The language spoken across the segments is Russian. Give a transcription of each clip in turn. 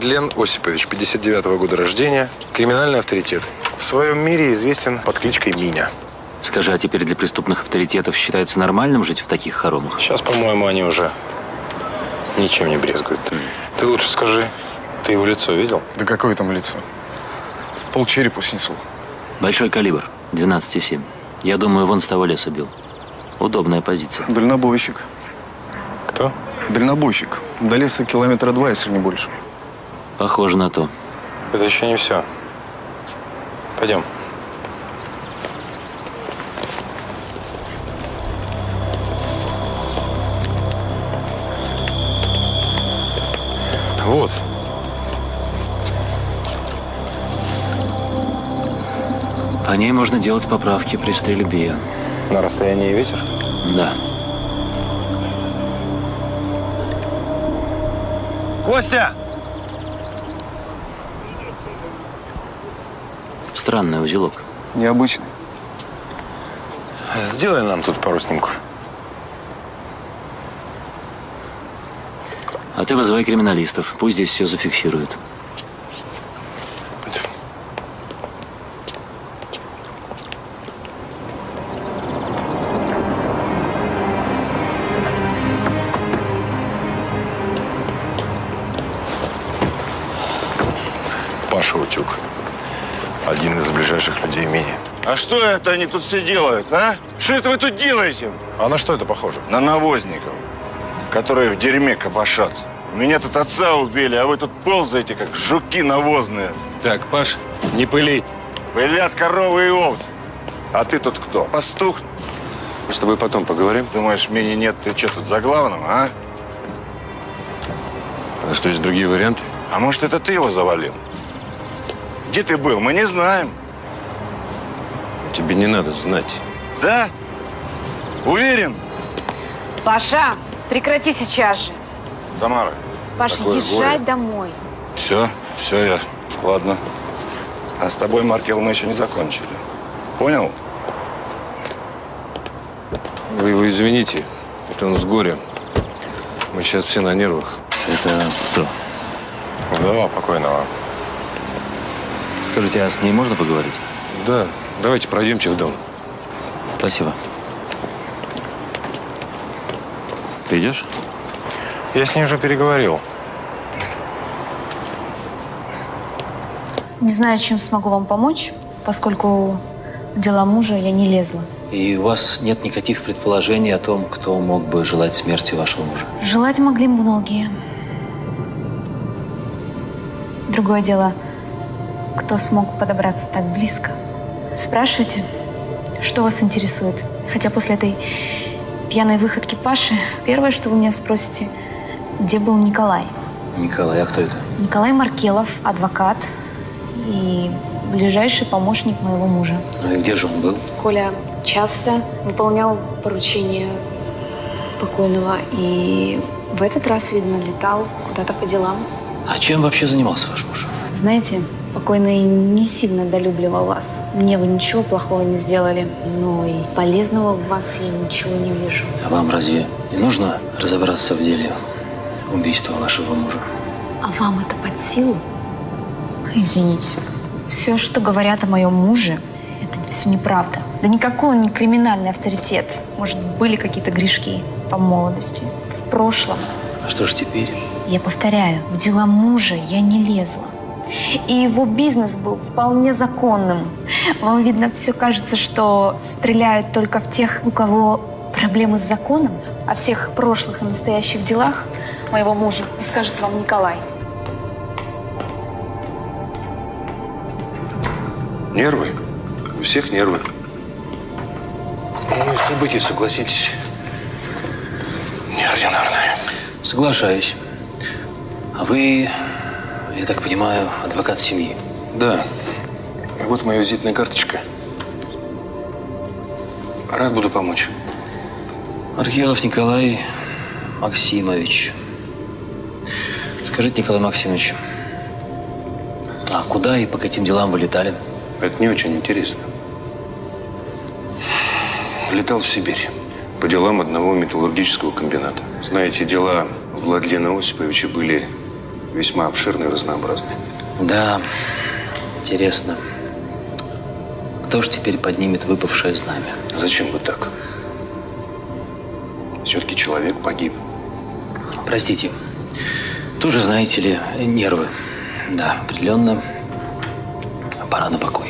Владлен Осипович, 59-го года рождения, криминальный авторитет. В своем мире известен под кличкой Миня. Скажи, а теперь для преступных авторитетов считается нормальным жить в таких хоромах? Сейчас, по-моему, они уже ничем не брезгуют. Ты лучше скажи, ты его лицо видел? Да какое там лицо? Пол черепа снесло. Большой калибр, 12,7. Я думаю, вон с того леса бил. Удобная позиция. Дальнобойщик. Кто? Дальнобойщик. До леса километра два, если не больше. Похоже на то. Это еще не все. Пойдем. Вот. По ней можно делать поправки при стрельбе. На расстоянии ветер? Да. Костя! Странный узелок. Необычный. Сделай нам тут пару снимков. А ты вызывай криминалистов. Пусть здесь все зафиксируют. Паша Утюг. Один из ближайших людей Мини. А что это они тут все делают, а? Что это вы тут делаете? А на что это похоже? На навозников, которые в дерьме копошатся. Меня тут отца убили, а вы тут ползаете, как жуки навозные. Так, Паш, не пыли. Пылят коровы и овцы. А ты тут кто? Пастух? Мы с тобой потом поговорим. Думаешь, меня нет, ты что тут за главным, а? А что, есть другие варианты? А может, это ты его завалил? Где ты был, мы не знаем. Тебе не надо знать. Да? Уверен? Паша, прекрати сейчас же. Тамара. Паша, такое езжай горе. домой. Все, все, я. Ладно. А с тобой, Маркел, мы еще не закончили. Понял? Вы его извините. Это он с горя. Мы сейчас все на нервах. Это кто? Вдова покойного. Скажите, а с ней можно поговорить? Да, давайте пройдемте в дом. Спасибо. Ты идешь? Я с ней уже переговорил. Не знаю, чем смогу вам помочь, поскольку в дела мужа я не лезла. И у вас нет никаких предположений о том, кто мог бы желать смерти вашего мужа? Желать могли многие. Другое дело, кто смог подобраться так близко. Спрашивайте, что вас интересует. Хотя после этой пьяной выходки Паши, первое, что вы меня спросите, где был Николай? Николай, а кто это? Николай Маркелов, адвокат и ближайший помощник моего мужа. Ну и где же он был? Коля часто выполнял поручения покойного и в этот раз, видно, летал куда-то по делам. А чем вообще занимался ваш муж? Знаете, покойный не сильно долюбливал вас. Мне вы ничего плохого не сделали, но и полезного в вас я ничего не вижу. А вам разве не нужно разобраться в деле убийства вашего мужа? А вам это под силу? Извините. Все, что говорят о моем муже, это все неправда. Да никакой он не криминальный авторитет. Может, были какие-то грешки по молодости, в прошлом. А что же теперь? Я повторяю, в дела мужа я не лезла. И его бизнес был вполне законным. Вам, видно, все кажется, что стреляют только в тех, у кого проблемы с законом. О всех прошлых и настоящих делах моего мужа и скажет вам Николай. Нервы? У всех нервы. Ну, события, согласитесь, неординарные. Соглашаюсь. А вы, я так понимаю, адвокат семьи? Да. Вот моя визитная карточка. Рад буду помочь. Архелов Николай Максимович. Скажите, Николай Максимович, а куда и по каким делам вы летали? Это не очень интересно. Летал в Сибирь. по делам одного металлургического комбината. Знаете, дела Владлена Осиповича были весьма обширны и разнообразны. Да, интересно. Кто же теперь поднимет выпавшее знамя? Зачем вы так? Все-таки человек погиб. Простите. Тоже, знаете ли, нервы. Да, определенно. Пора на покой.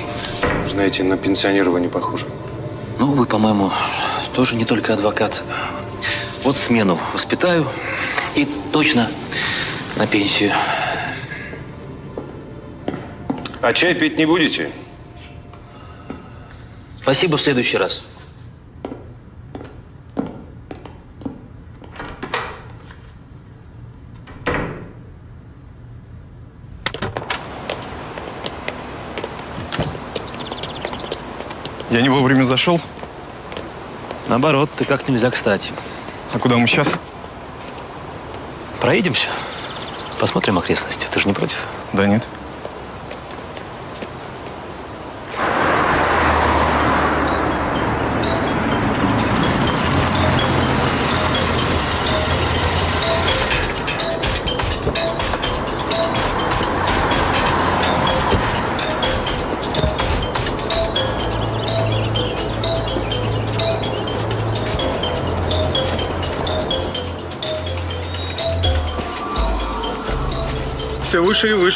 Знаете, на пенсионера вы не похожи. Ну, вы, по-моему, тоже не только адвокат. Вот смену воспитаю и точно на пенсию. А чай пить не будете? Спасибо в следующий раз. Я не вовремя зашел. Наоборот, ты как нельзя кстати. А куда мы сейчас? Проедемся. Посмотрим окрестности. Ты же не против? Да нет.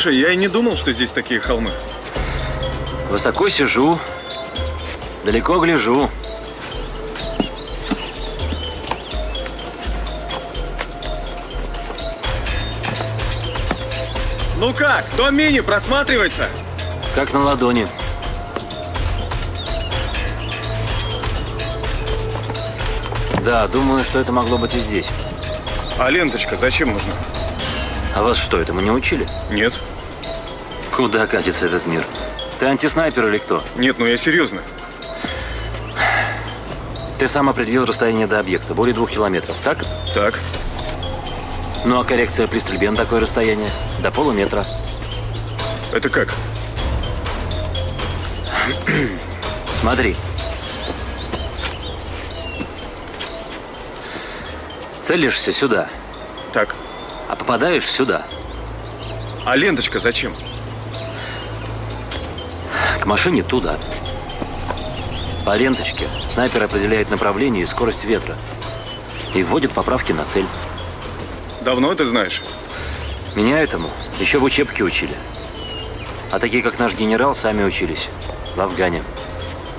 Выше. Я и не думал, что здесь такие холмы. Высоко сижу, далеко гляжу. Ну как, дом мини просматривается? Как на ладони. Да, думаю, что это могло быть и здесь. А ленточка зачем нужна? А вас что, этому не учили? Нет. Куда катится этот мир? Ты антиснайпер или кто? Нет, ну я серьезно. Ты сам определил расстояние до объекта, более двух километров, так? Так. Ну а коррекция при стрельбе на такое расстояние? До полуметра. Это как? Смотри. Целишься сюда, Так. а попадаешь сюда, А ленточка зачем? К машине туда. По ленточке снайпер определяет направление и скорость ветра и вводит поправки на цель. Давно это знаешь? Меня этому еще в учебке учили. А такие, как наш генерал, сами учились. В Афгане.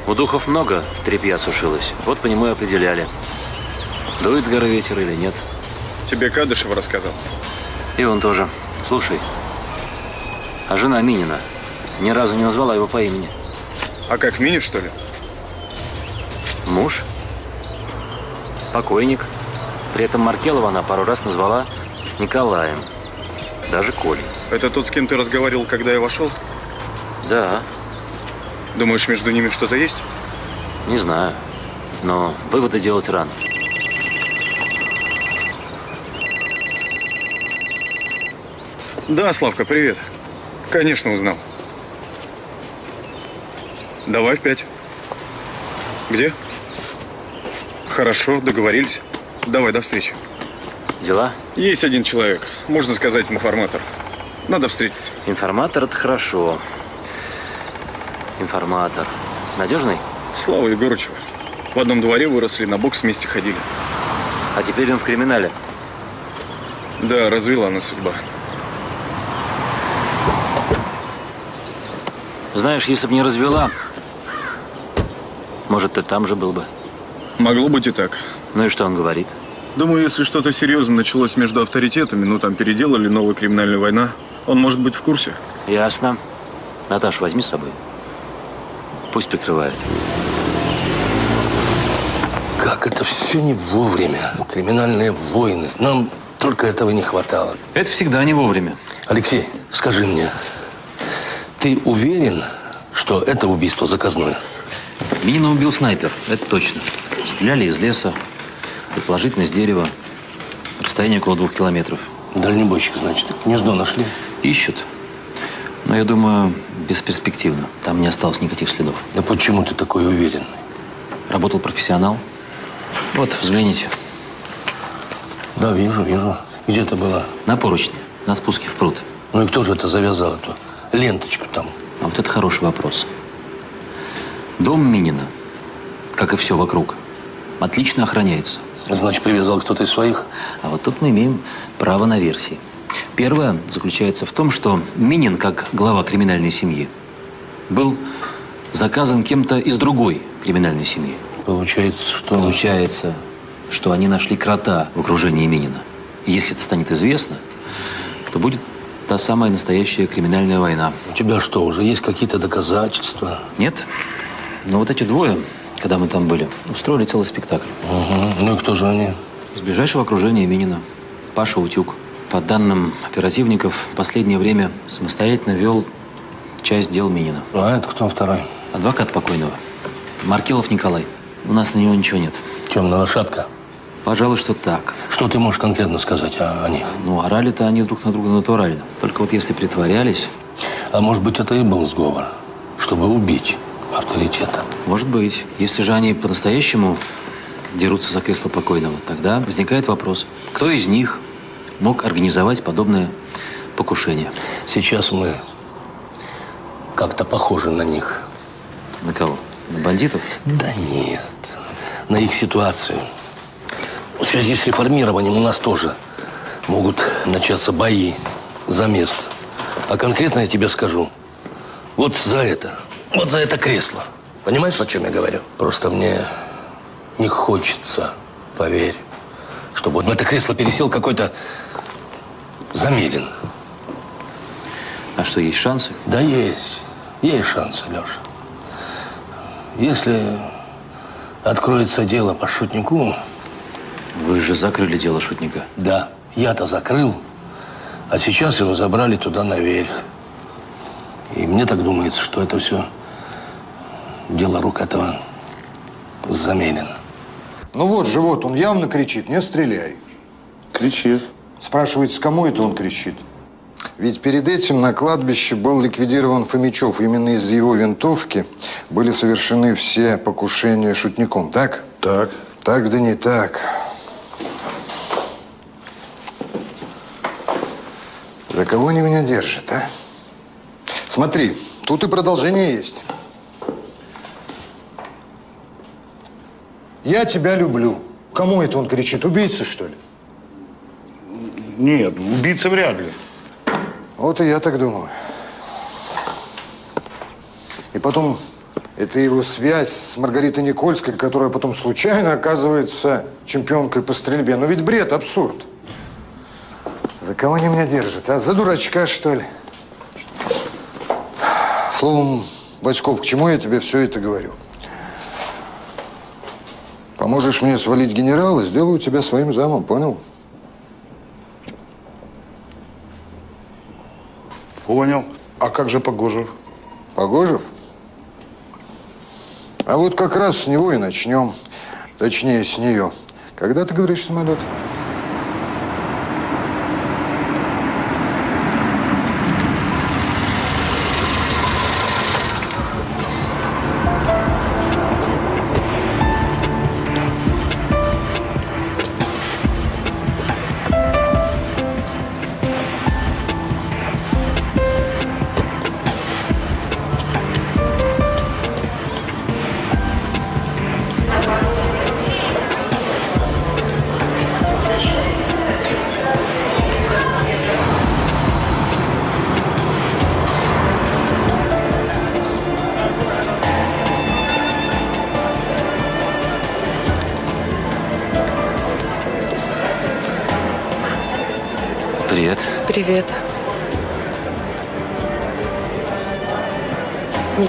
У духов много тряпья сушилось. Вот по нему и определяли. Дует с горы ветер или нет. Тебе Кадышев рассказал. И он тоже. Слушай, а жена Минина ни разу не назвала его по имени. А как, мини, что ли? Муж? Покойник. При этом Маркелова она пару раз назвала Николаем. Даже Колей. Это тот, с кем ты разговаривал, когда я вошел? Да, Думаешь, между ними что-то есть? не знаю. Но выводы делать рано. Да, Славка, привет. Конечно, узнал. Давай в пять. Где? Хорошо, договорились. Давай, до встречи. Дела? Есть один человек, можно сказать, информатор. Надо встретиться. Информатор – это хорошо. Информатор. Надежный? Слава Егорычева. В одном дворе выросли, на бокс вместе ходили. А теперь он в криминале. Да, развела она судьба. Знаешь, если бы не развела, может, ты там же был бы. Могло быть и так. Ну и что он говорит? Думаю, если что-то серьезное началось между авторитетами, ну там переделали, новая криминальная война, он может быть в курсе. Ясно. Наташу возьми с собой. Пусть прикрывает. Как это все не вовремя. Криминальные войны. Нам только этого не хватало. Это всегда не вовремя. Алексей, скажи мне, ты уверен, что это убийство заказное? Минина убил снайпер, это точно. Стреляли из леса, предположительно из дерева. Расстояние около двух километров. Дальнобойщик, значит. Гнездо нашли. Ищут. Но я думаю, бесперспективно. Там не осталось никаких следов. Да почему ты такой уверенный? Работал профессионал. Вот, взгляните. Да, вижу, вижу. Где ты была? На поручне, на спуске в пруд. Ну и кто же это завязал эту ленточку там? А вот это хороший вопрос. Дом Минина, как и все вокруг, отлично охраняется. Значит, привязал кто-то из своих? А вот тут мы имеем право на версии. Первое заключается в том, что Минин, как глава криминальной семьи, был заказан кем-то из другой криминальной семьи. Получается, что... Получается, что они нашли крота в окружении Минина. Если это станет известно, то будет та самая настоящая криминальная война. У тебя что, уже есть какие-то доказательства? Нет? Но вот эти двое, когда мы там были, устроили целый спектакль. Угу. Ну и кто же они? Из ближайшего окружения Минина. Паша Утюг. По данным оперативников, в последнее время самостоятельно вел часть дел Минина. А это кто второй? Адвокат покойного. Маркелов Николай. У нас на него ничего нет. Темная лошадка. Пожалуй, что так. Что ты можешь конкретно сказать о, о них? Ну, орали-то они друг на друга натурально. Только вот если притворялись, А может быть, это и был сговор, чтобы убить авторитета? может быть. Если же они по-настоящему дерутся за кресло покойного, тогда возникает вопрос, кто из них мог организовать подобное покушение? Сейчас мы как-то похожи на них. На кого? На бандитов? Да нет, на их ситуацию. В связи с реформированием у нас тоже могут начаться бои за место. А конкретно я тебе скажу, вот за это, вот за это кресло. Понимаешь, о чем я говорю? Просто мне не хочется, поверь, чтобы вот в это кресло пересел какой-то Замелин. А что, есть шансы? Да есть. Есть шансы, Леша. Если откроется дело по шутнику, Вы же закрыли дело шутника. да, я-то закрыл, а сейчас его забрали туда наверх. И мне так думается, что это все дело рук этого Замелина. Ну вот, живот, он явно кричит, не стреляй. Кричит. Спрашивается, кому это он кричит? Ведь перед этим на кладбище был ликвидирован Фомичев. Именно из его винтовки были совершены все покушения шутником, так? Так. Так да не так. За кого они меня держат, а? Смотри, тут и продолжение есть. Я тебя люблю. Кому это он кричит? Убийца, что ли? Нет, убийца вряд ли. Вот и я так думаю. И потом, это его связь с Маргаритой Никольской, которая потом случайно оказывается чемпионкой по стрельбе. Ну ведь бред, абсурд. За кого они меня держат, а? За дурачка, что ли? Словом, Бочков, к чему я тебе все это говорю? Поможешь мне свалить генерала, сделаю тебя своим замом, понял? Понял. А как же Погожев? Погожев? А вот как раз с него и начнем. Точнее, с нее. Когда ты говоришь самолет?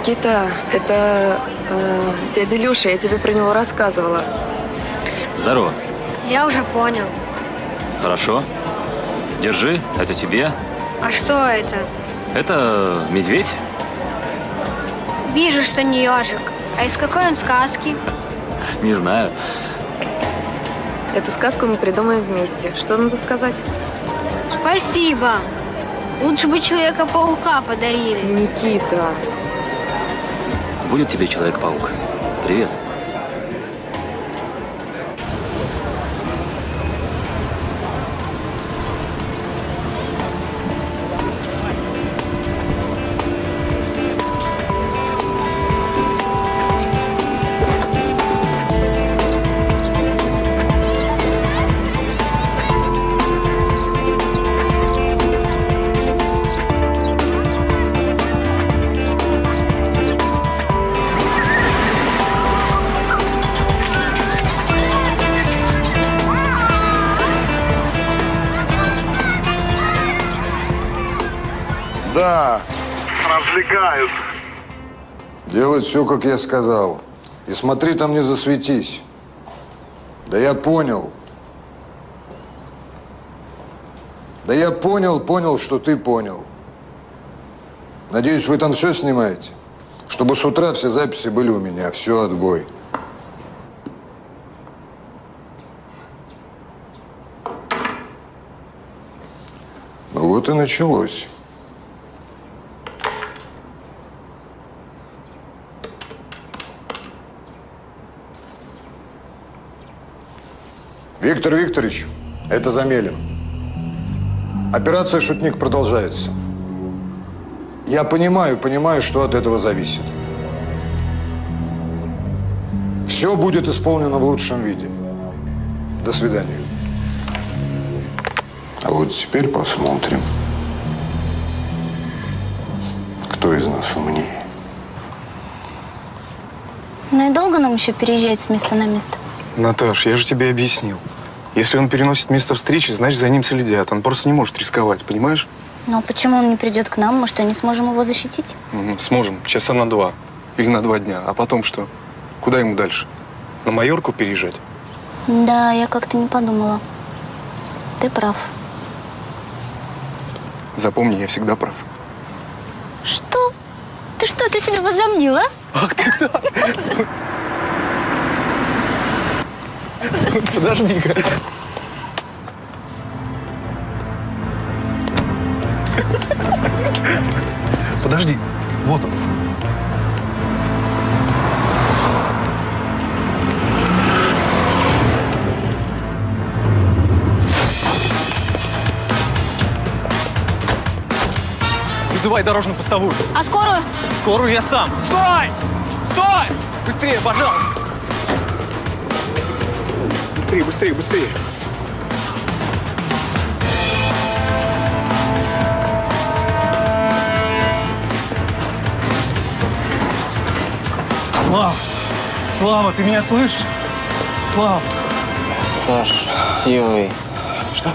Никита, это э, дядя Люша, я тебе про него рассказывала. Здорово. Я уже понял. Хорошо. Держи, это тебе. А что это? Это медведь. Вижу, что не ежик. А из какой он сказки? Не знаю. Эту сказку мы придумаем вместе. Что надо сказать? Спасибо. Лучше бы Человека-паука подарили. Никита. Будет тебе Человек-паук. Привет. Да. Развлекаются. Делать все, как я сказал. И смотри там не засветись. Да я понял. Да я понял, понял, что ты понял. Надеюсь, вы там все снимаете? Чтобы с утра все записи были у меня. Все, отбой. Ну вот и началось. Виктор Викторович, это Замелин. Операция «Шутник» продолжается. Я понимаю, понимаю, что от этого зависит. Все будет исполнено в лучшем виде. До свидания. А вот теперь посмотрим, кто из нас умнее. Ну и долго нам еще переезжать с места на место? Наташ, я же тебе объяснил. Если он переносит место встречи, значит, за ним следят. Он просто не может рисковать, понимаешь? А почему он не придет к нам? Может, не сможем его защитить? Мгм, Сможем. Часа на два. Или на два дня. А потом что? Куда ему дальше? На Майорку переезжать? Да, я как-то не подумала. Ты прав. Запомни, я всегда прав. Что? Ты что, ты себе возомнила? Ах ты так! Подожди-ка. Подожди. Вот он. Вызывай дорожную постовую. А скорую? Скорую я сам. Стой! Стой! Быстрее, пожалуйста. Быстрее, быстрее, быстрее. Слава! Слава, ты меня слышишь? Слава! Саш, силой. Что?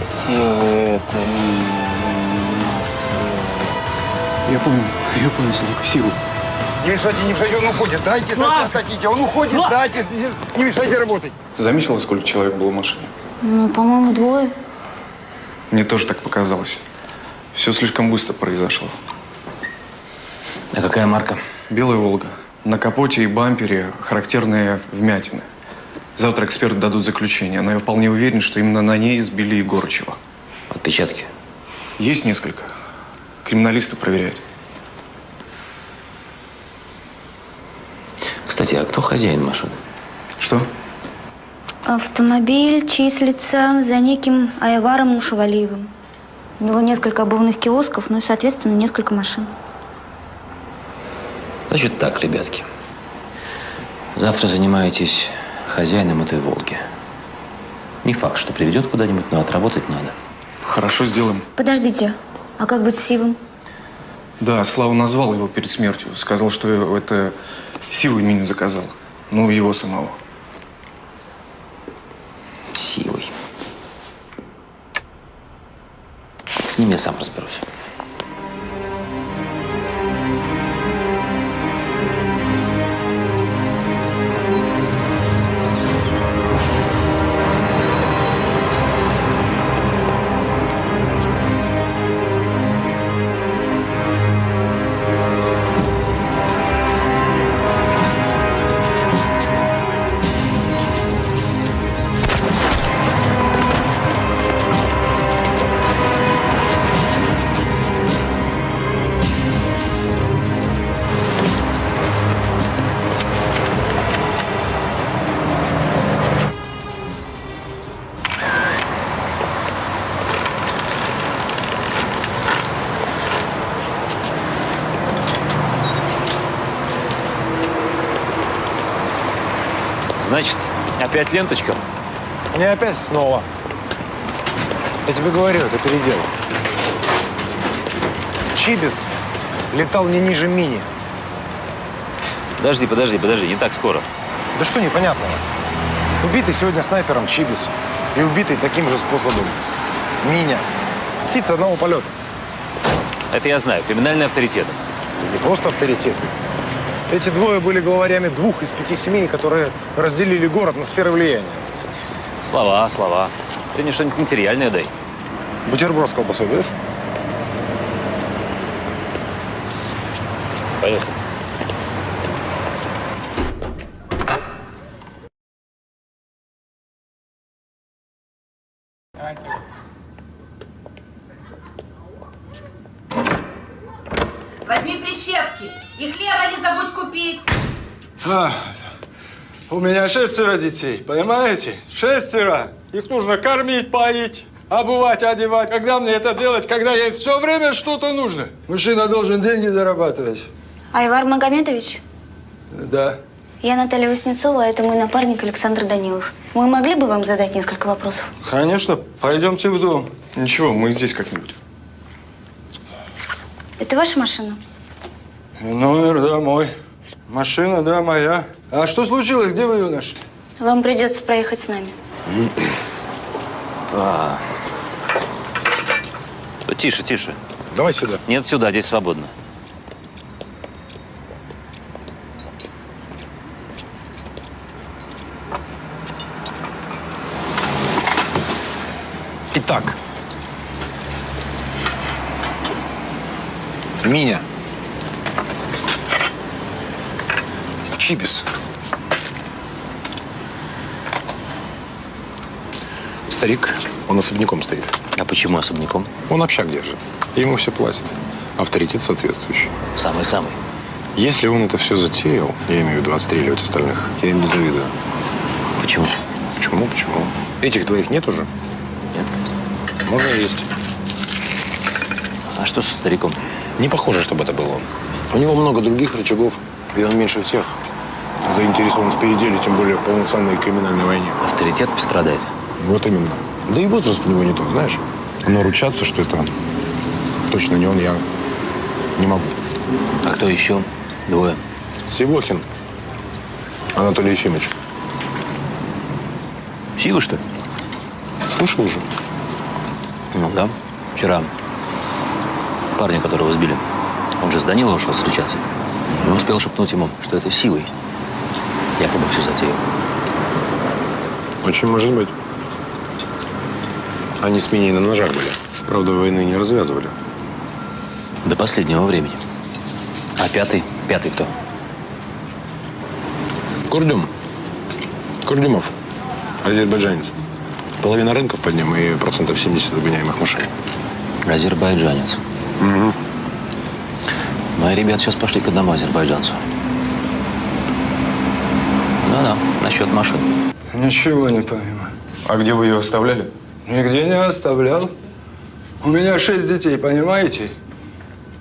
Силой это не Я понял, я понял, Славка, силу. Не мешайте, не мешайте, он уходит. Дайте, Слав! дайте, отойдите. Он уходит, Слав! дайте, не- не мешайте работать. Ты заметила, сколько человек было в машине? Ну, по-моему, двое. Мне тоже так показалось. Все слишком быстро произошло. А какая марка? Белая «Волга». На капоте и бампере характерные вмятины. Завтра эксперты дадут заключение, но я вполне уверен, что именно на ней сбили Егорычева. Отпечатки? Есть несколько. Криминалисты проверяют. Кстати, а кто хозяин машины? Что? Автомобиль числится за неким Айваром Нушевалиевым. У него несколько обувных киосков, ну и, соответственно, несколько машин. Значит так, ребятки. Завтра занимаетесь хозяином этой «Волги». Не факт, что приведет куда-нибудь, но отработать надо. Хорошо, сделаем. Подождите, а как быть с Сивом? Да, Слава назвал его перед смертью. Сказал, что это Сивый меня заказал. Ну, его самого. Сивый. С ним я сам разберусь. Опять ленточка? Не опять снова. Я тебе говорю, это передел. Чибис летал не ниже мини. Подожди, подожди, подожди, не так скоро. Да что непонятного? Убитый сегодня снайпером Чибис и убитый таким же способом Миня. Птица одного полета. Это я знаю. Криминальный авторитет. И не просто авторитет. Эти двое были главарями двух из пяти семей, которые разделили город на сферы влияния. Слова, слова. Ты мне что-нибудь материальное дай. Бутерброд с колбасой будешь? Поехали. Возьми прищепки и хлеба не забудь купить. А, у меня шестеро детей, понимаете? Шестеро. Их нужно кормить, поить, обувать, одевать. Когда мне это делать, когда ей все время что-то нужно? Мужчина должен деньги зарабатывать. Айвар Магомедович, Да. я Наталья Васнецова, а это мой напарник Александр Данилов. Мы могли бы вам задать несколько вопросов? Конечно, пойдемте в дом. Ничего, мы здесь как-нибудь. Это ваша машина? Номер, да, мой. Машина, да, моя. А что случилось? Где вы ее нашли? Вам придется проехать с нами. А. Тише, тише. Давай сюда. Нет, сюда, здесь свободно. Итак. Миня. Чибис. Старик, он особняком стоит. А почему особняком? Он общак держит. Ему все платят. Авторитет соответствующий. Самый-самый. Если он это все затеял, я имею в виду отстреливать остальных, я им не завидую. Почему? Почему, почему? Этих двоих нет уже? Нет. Можно есть. А что со стариком? Не похоже, чтобы это был он. У него много других рычагов, и он меньше всех заинтересован в переделе, тем более в полноценной криминальной войне. Авторитет пострадает. Вот именно. Да и возраст у него не тот, знаешь. Но ручаться, что это точно не он, я не могу. А кто еще? Двое. Сивохин Анатолий Ефимович. Сивы, что ли? Слышал уже? Ну да. Вчера парня, которого сбили, он же с Даниловым шел встречаться. Не успел шепнуть ему, что это Сивый. Якобы все затеял. Очень может быть. Они с Миней на ножах были. Правда, войны не развязывали. До последнего времени. А пятый? Пятый кто? Курдюм. Курдюмов. Азербайджанец. Половина рынков под ним и процентов 70 угоняемых машин. Азербайджанец. Угу. Мои ребята сейчас пошли к одному азербайджанцу. Да-да, насчет машин. Ничего не понимаю. А где вы ее оставляли? Нигде не оставлял. У меня шесть детей, понимаете?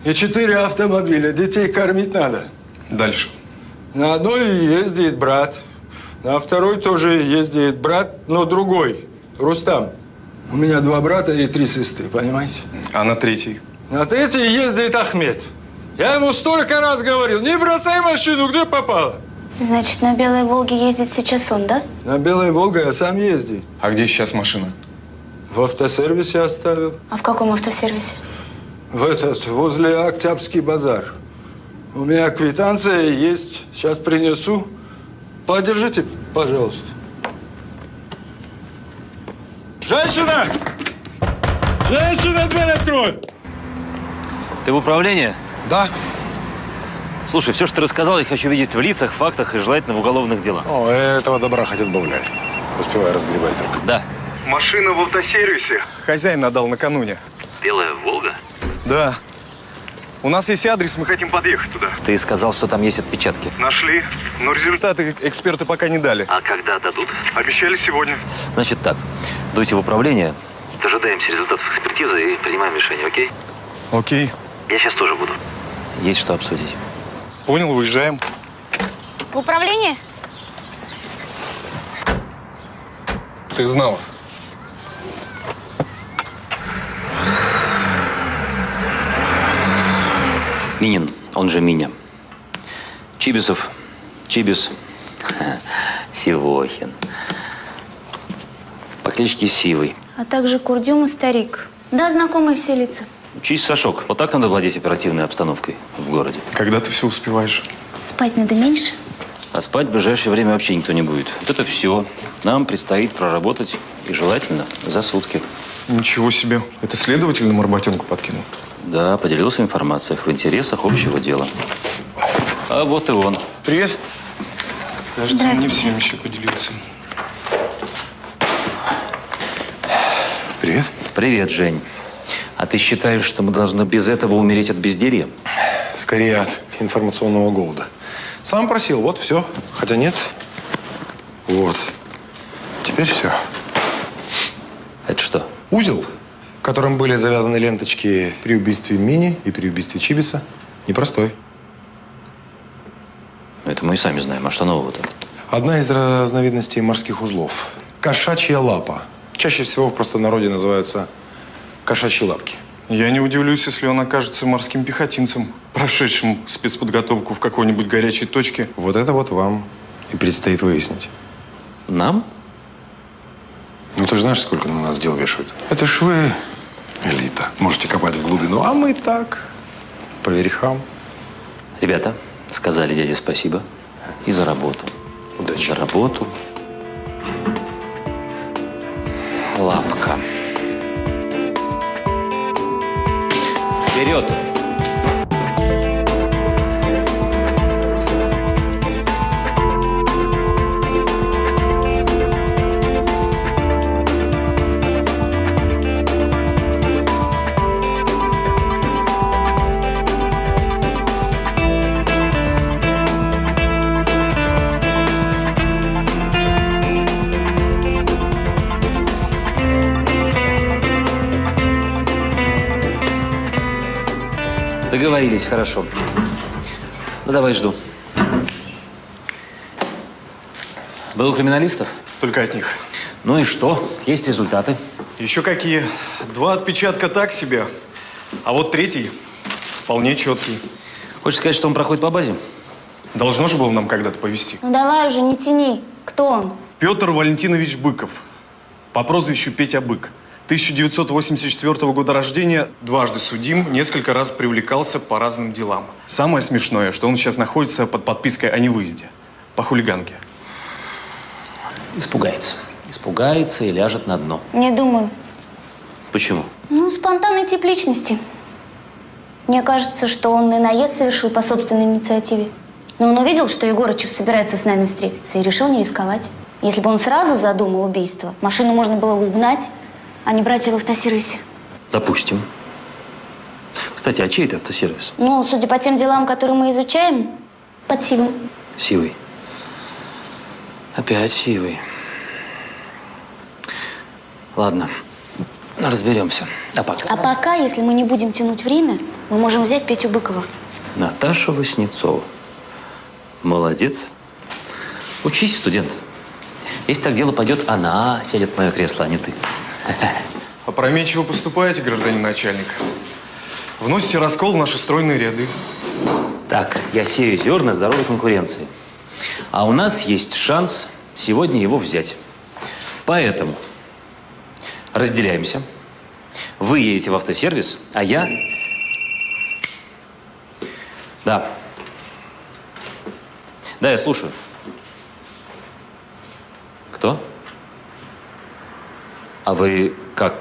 И четыре автомобиля. Детей кормить надо. Дальше. На одной ездит брат. На второй тоже ездит брат, но другой. Рустам. У меня два брата и три сестры, понимаете? А на третий? На третьей ездит Ахмед. Я ему столько раз говорил, не бросай машину, где попало. Значит, на Белой Волге ездит сейчас он, да? На Белой Волге я сам ездил. А где сейчас машина? В автосервисе оставил. А в каком автосервисе? В этот, возле Октябрьский базар. У меня квитанция есть, сейчас принесу. Подержите, пожалуйста. Женщина! Женщина, дверь открой! Ты в управлении? Да. Слушай, все, что ты рассказал, я хочу видеть в лицах, фактах и желательно в уголовных делах. О, этого добра хоть отбавляй. Успевай разгребать только. Да. Машина в автосервисе. Хозяин отдал накануне. Белая Волга? Да. У нас есть адрес, мы хотим подъехать туда. Ты сказал, что там есть отпечатки. Нашли, но результаты эксперты пока не дали. А когда дадут? Обещали сегодня. Значит так, дуйте в управление, дожидаемся результатов экспертизы и принимаем решение, окей? Окей. Я сейчас тоже буду. Есть что обсудить. Понял, выезжаем. В управление? Ты знала. Минин, он же Миня. Чибисов, Чибис, Сивохин. По кличке Сивый. А также Курдюм и Старик. Да, знакомые все лица. Учись, Сашок. Вот так надо владеть оперативной обстановкой в городе. Когда ты все успеваешь? Спать надо меньше? А спать в ближайшее время вообще никто не будет. Вот это все. Нам предстоит проработать, и желательно за сутки. Ничего себе. Это следователь нам работенку подкинул? Да, поделился информацией в интересах общего дела. А вот и он. Привет. Кажется, мне всем еще поделиться. Привет. Привет, Жень. А ты считаешь, что мы должны без этого умереть от безделья? Скорее от информационного голода. Сам просил, вот все. Хотя нет. Вот. Теперь все. Это что? Узел, которым были завязаны ленточки при убийстве Мини и при убийстве Чибиса, непростой. Это мы и сами знаем. А что нового-то? Одна из разновидностей морских узлов. Кошачья лапа. Чаще всего в простонародье называются кошачьи лапки. Я не удивлюсь, если он окажется морским пехотинцем, прошедшим спецподготовку в какой-нибудь горячей точке. Вот это вот вам и предстоит выяснить. Нам? Ну, ты же знаешь, сколько на нас дел вешают? Это ж вы элита. Можете копать в глубину, а мы так, по верхам. Ребята, сказали дяде спасибо. И за работу. Удачи. За работу. Лапка. Вперед! Договорились, хорошо. Ну, давай жду. Был у криминалистов? Только от них. Ну и что? Есть результаты? Еще какие? Два отпечатка так себе, а вот третий вполне четкий. Хочешь сказать, что он проходит по базе? Должно же было нам когда-то повести. Ну давай уже, не тяни. Кто он? Петр Валентинович Быков. По прозвищу Петя Бык. 1984 года рождения, дважды судим, несколько раз привлекался по разным делам. Самое смешное, что он сейчас находится под подпиской о невыезде. По хулиганке. Испугается. Испугается и ляжет на дно. Не думаю. Почему? Ну, спонтанный тип личности. Мне кажется, что он и наезд совершил по собственной инициативе. Но он увидел, что Егорычев собирается с нами встретиться и решил не рисковать. Если бы он сразу задумал убийство, машину можно было бы угнать, а не брать ее в автосервисе. Допустим. Кстати, а чей это автосервис? Ну, судя по тем делам, которые мы изучаем, под сивом. Сивый. Опять сивый. Ладно, разберемся. А пока? А пока, если мы не будем тянуть время, мы можем взять Петю Быкова. Наташа Васнецова. Молодец. Учись, студент. Если так дело пойдет, она сядет в мое кресло, а не ты. Опрометчиво поступаете, гражданин начальник. Вносите раскол в наши стройные ряды. Так, я сею зерна здоровой конкуренции. А у нас есть шанс сегодня его взять. Поэтому разделяемся. Вы едете в автосервис, а я... Да. Да, я слушаю. Кто? А вы как?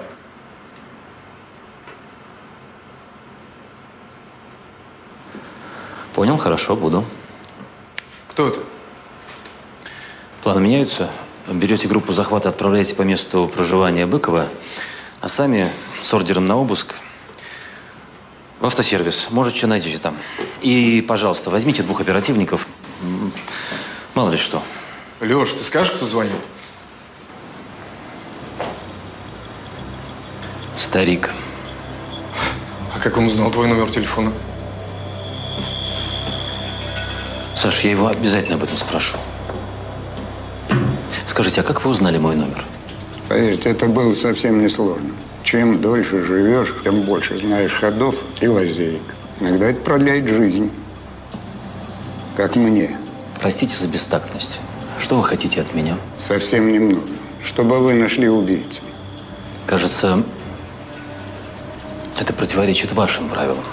Понял, хорошо, буду. Кто это? Планы меняются. Берете группу захвата, отправляете по месту проживания Быкова, а сами с ордером на обыск в автосервис. Может, что найдете там. И, пожалуйста, возьмите двух оперативников. Мало ли что. Леш, ты скажешь, кто звонил? Старик. А как он узнал твой номер телефона? Саш, я его обязательно об этом спрошу. Скажите, а как вы узнали мой номер? Поверьте, это было совсем несложно. Чем дольше живешь, тем больше знаешь ходов и лазеек. Иногда это продляет жизнь. Как мне. Простите за бестактность. Что вы хотите от меня? Совсем немного. Чтобы вы нашли убийцу. Кажется, Это противоречит вашим правилам.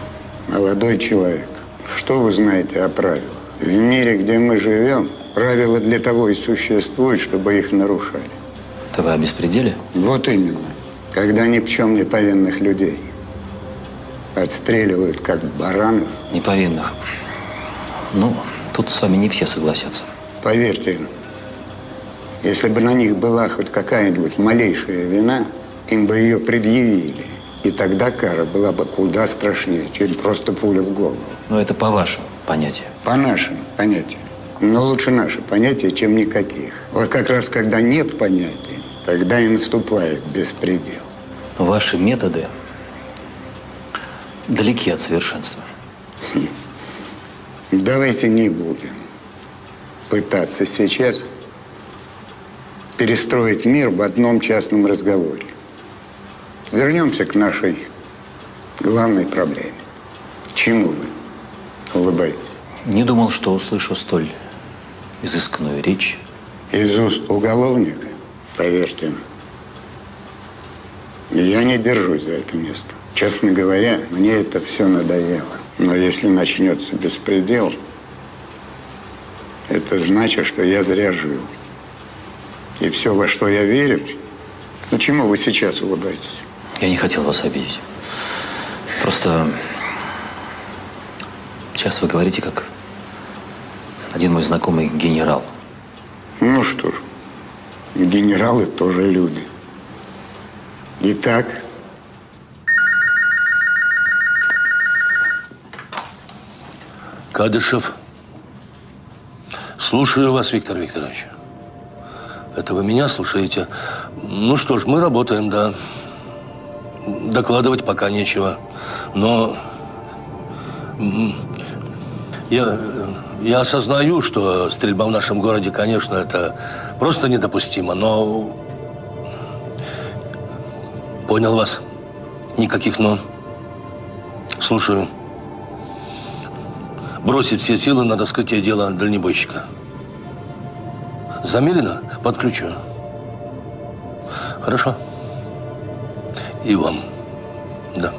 Молодой человек, что вы знаете о правилах? В мире, где мы живем, правила для того и существуют, чтобы их нарушали. Это вы о беспределе? Вот именно. Когда ни в чем не повинных людей отстреливают, как баранов. Неповинных. Ну, тут с вами не все согласятся. Поверьте, если бы на них была хоть какая-нибудь малейшая вина, им бы ее предъявили. И тогда кара была бы куда страшнее, чем просто пуля в голову. Но это по вашим понятиям. По нашим понятиям. Но лучше наши понятия, чем никаких. Вот как раз когда нет понятий, тогда и наступает беспредел. Но ваши методы далеки от совершенства. Давайте не будем пытаться сейчас перестроить мир в одном частном разговоре. Вернемся к нашей главной проблеме. Чему вы улыбаетесь? Не думал, что услышу столь изысканную речь. Из уст уголовника, поверьте, я не держусь за это место. Честно говоря, мне это все надоело. Но если начнется беспредел, это значит, что я зря жил. И все, во что я верю, ну чему вы сейчас улыбаетесь? Я не хотел вас обидеть. Просто сейчас вы говорите, как один мой знакомый генерал. Ну что ж, генералы тоже люди. Итак, Кадышев. Слушаю вас, Виктор Викторович. Это вы меня слушаете? Ну что ж, мы работаем, да. Докладывать пока нечего. Но я, я осознаю, что стрельба в нашем городе, конечно, это просто недопустимо, но понял вас. Никаких «но». Слушаю. Бросить все силы на раскрытие дела дальнобойщика. Замерено? Подключу. Хорошо. И вам. Да.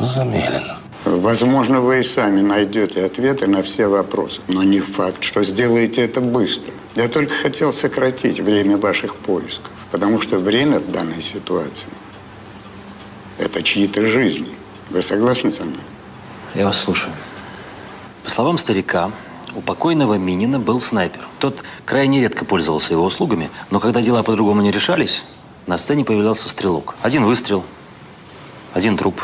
Замерено. возможно, вы и сами найдете ответы на все вопросы. Но не факт, что сделаете это быстро. Я только хотел сократить время ваших поисков. Потому что время в данной ситуации – это чьи-то жизни. Вы согласны со мной? Я вас слушаю. По словам старика, у покойного Минина был снайпер. Тот крайне редко пользовался его услугами, но когда дела по-другому не решались, на сцене появлялся стрелок. Один выстрел, один труп.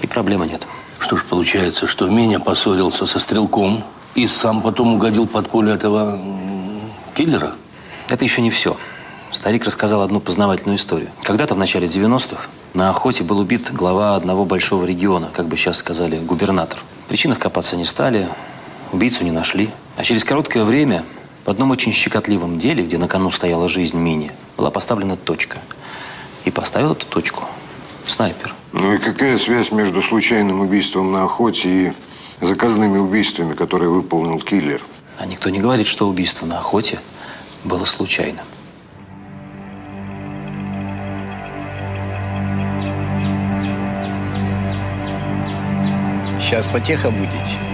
И проблемы нет. Что ж, получается, что Миня поссорился со стрелком и сам потом угодил под пулю этого киллера? Это еще не все. Старик рассказал одну познавательную историю. Когда-то в начале 90-х на охоте был убит глава одного большого региона, как бы сейчас сказали, губернатор. В причинах копаться не стали, убийцу не нашли. А через короткое время в одном очень щекотливом деле, где на кону стояла жизнь Мини, была поставлена точка. И поставил эту точку снайпер. Ну и какая связь между случайным убийством на охоте и заказными убийствами, которые выполнил киллер? А никто не говорит, что убийство на охоте было случайным. Сейчас потеха будете.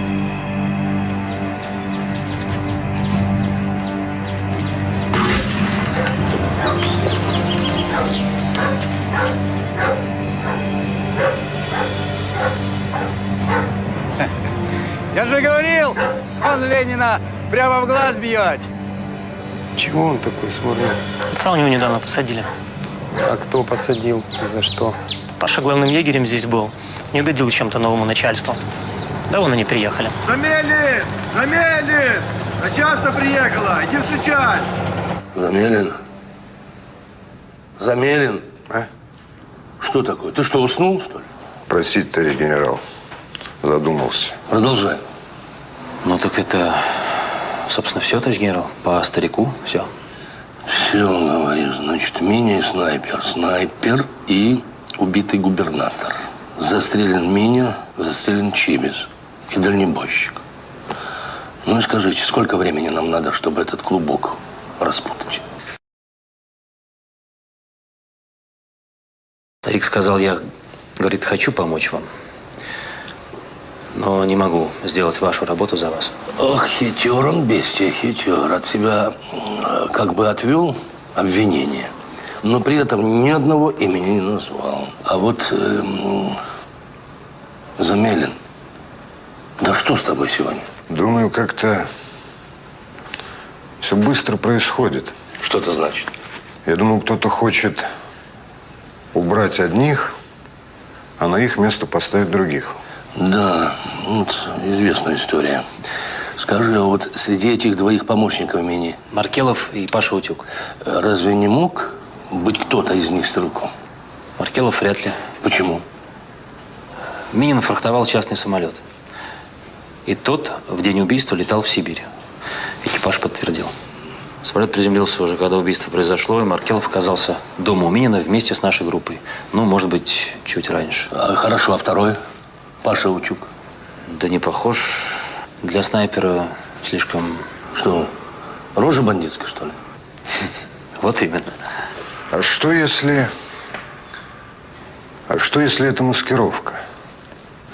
Я же говорил, он Ленина прямо в глаз бьет. Чего он такой смурной? Отца у него недавно посадили. А кто посадил? И за что? Паша главным егерем здесь был. Не угодил чем-то новому начальству. Да вон они приехали. Замелин! Замелин! Начальство приехала! Иди встречать! Замерен. Замерен. А? Что такое? Ты что, уснул, что ли? Простите, товарищ генерал. Задумался. Продолжай. Ну так это, собственно, все, товарищ генерал. По старику все. Все, говоришь, значит, и снайпер. Снайпер и убитый губернатор. Застрелен Миня, застрелен Чибис и дальнебойщик. Ну и скажите, сколько времени нам надо, чтобы этот клубок распутать. Старик сказал, я, говорит, хочу помочь вам, но не могу сделать вашу работу за вас. Ох, хитер он, бестия, хитер. От себя как бы отвел обвинение, но при этом ни одного имени не назвал. А вот эм, Замелин, да что с тобой сегодня? Думаю, как-то все быстро происходит. Что это значит? Я думаю, кто-то хочет убрать одних, а на их место поставить других. Да, вот известная история. Скажи, а вот среди этих двоих помощников Мини... Маркелов и Паша Утюг. Разве не мог быть кто-то из них стрелком? Маркелов вряд ли. Почему? Минин фрахтовал частный самолет. И тот в день убийства летал в Сибирь. Экипаж подтвердил. Самолет приземлился уже, когда убийство произошло, и Маркелов оказался дома у Минина вместе с нашей группой. Ну, может быть, чуть раньше. А, хорошо, а второй? Паша Утюг? Да не похож. Для снайпера слишком... Что, рожа бандитская, что ли? Вот именно. А что если... А что если это маскировка?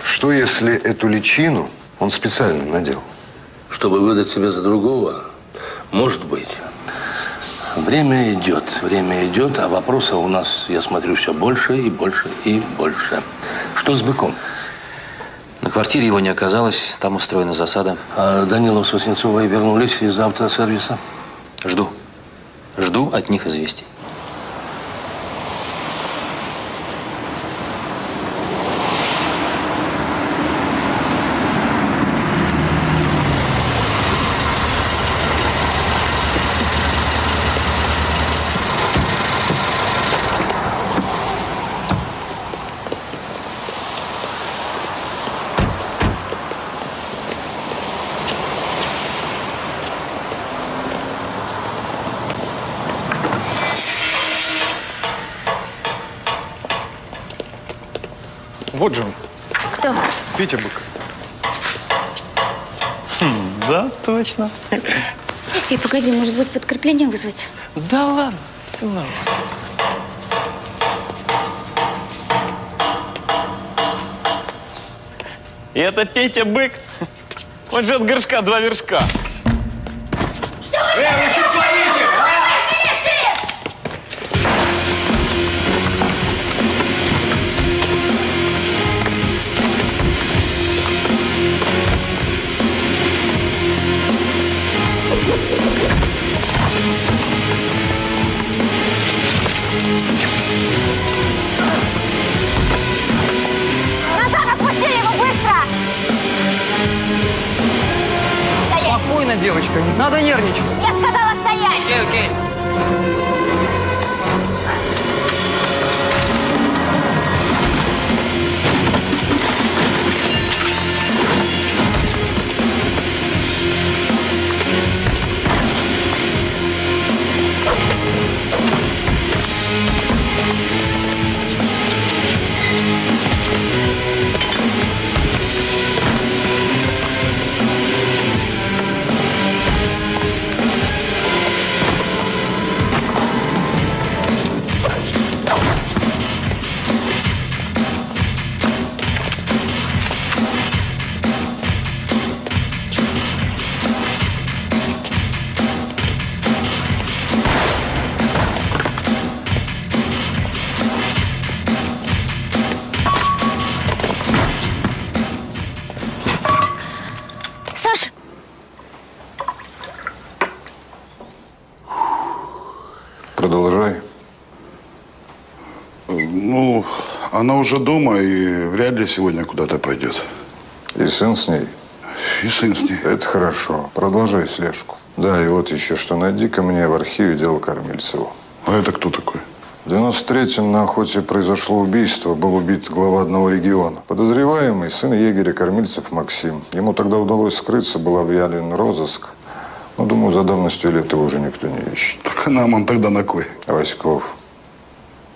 Что если эту личину он специально надел? Чтобы выдать себя за другого? Может быть. Время идет, время идет, а вопросов у нас, я смотрю, все больше и больше и больше. Что с быком? На квартире его не оказалось, там устроена засада. А Данилов с Васнецовой вернулись из автосервиса? Жду. Жду от них известий. Вот же он, Кто? Петя Бык. Точно. И погоди, может быть, подкрепление вызвать? Да ладно, сынок. И это Петя Бык. Он же от горшка два вершка. Продолжай. Ну, она уже дома и вряд ли сегодня куда-то пойдет. И сын с ней? И сын с ней. Это хорошо. Продолжай слежку. Да, и вот еще что. Найди ко мне в архиве дело Кормильцеву. А это кто такой? В 93-м на охоте произошло убийство. Был убит глава одного региона. Подозреваемый – сын егеря Кормильцев Максим. Ему тогда удалось скрыться, был объявлен розыск. Ну, думаю, за давностью лет его уже никто не ищет. Так а нам он тогда на кой? Васьков,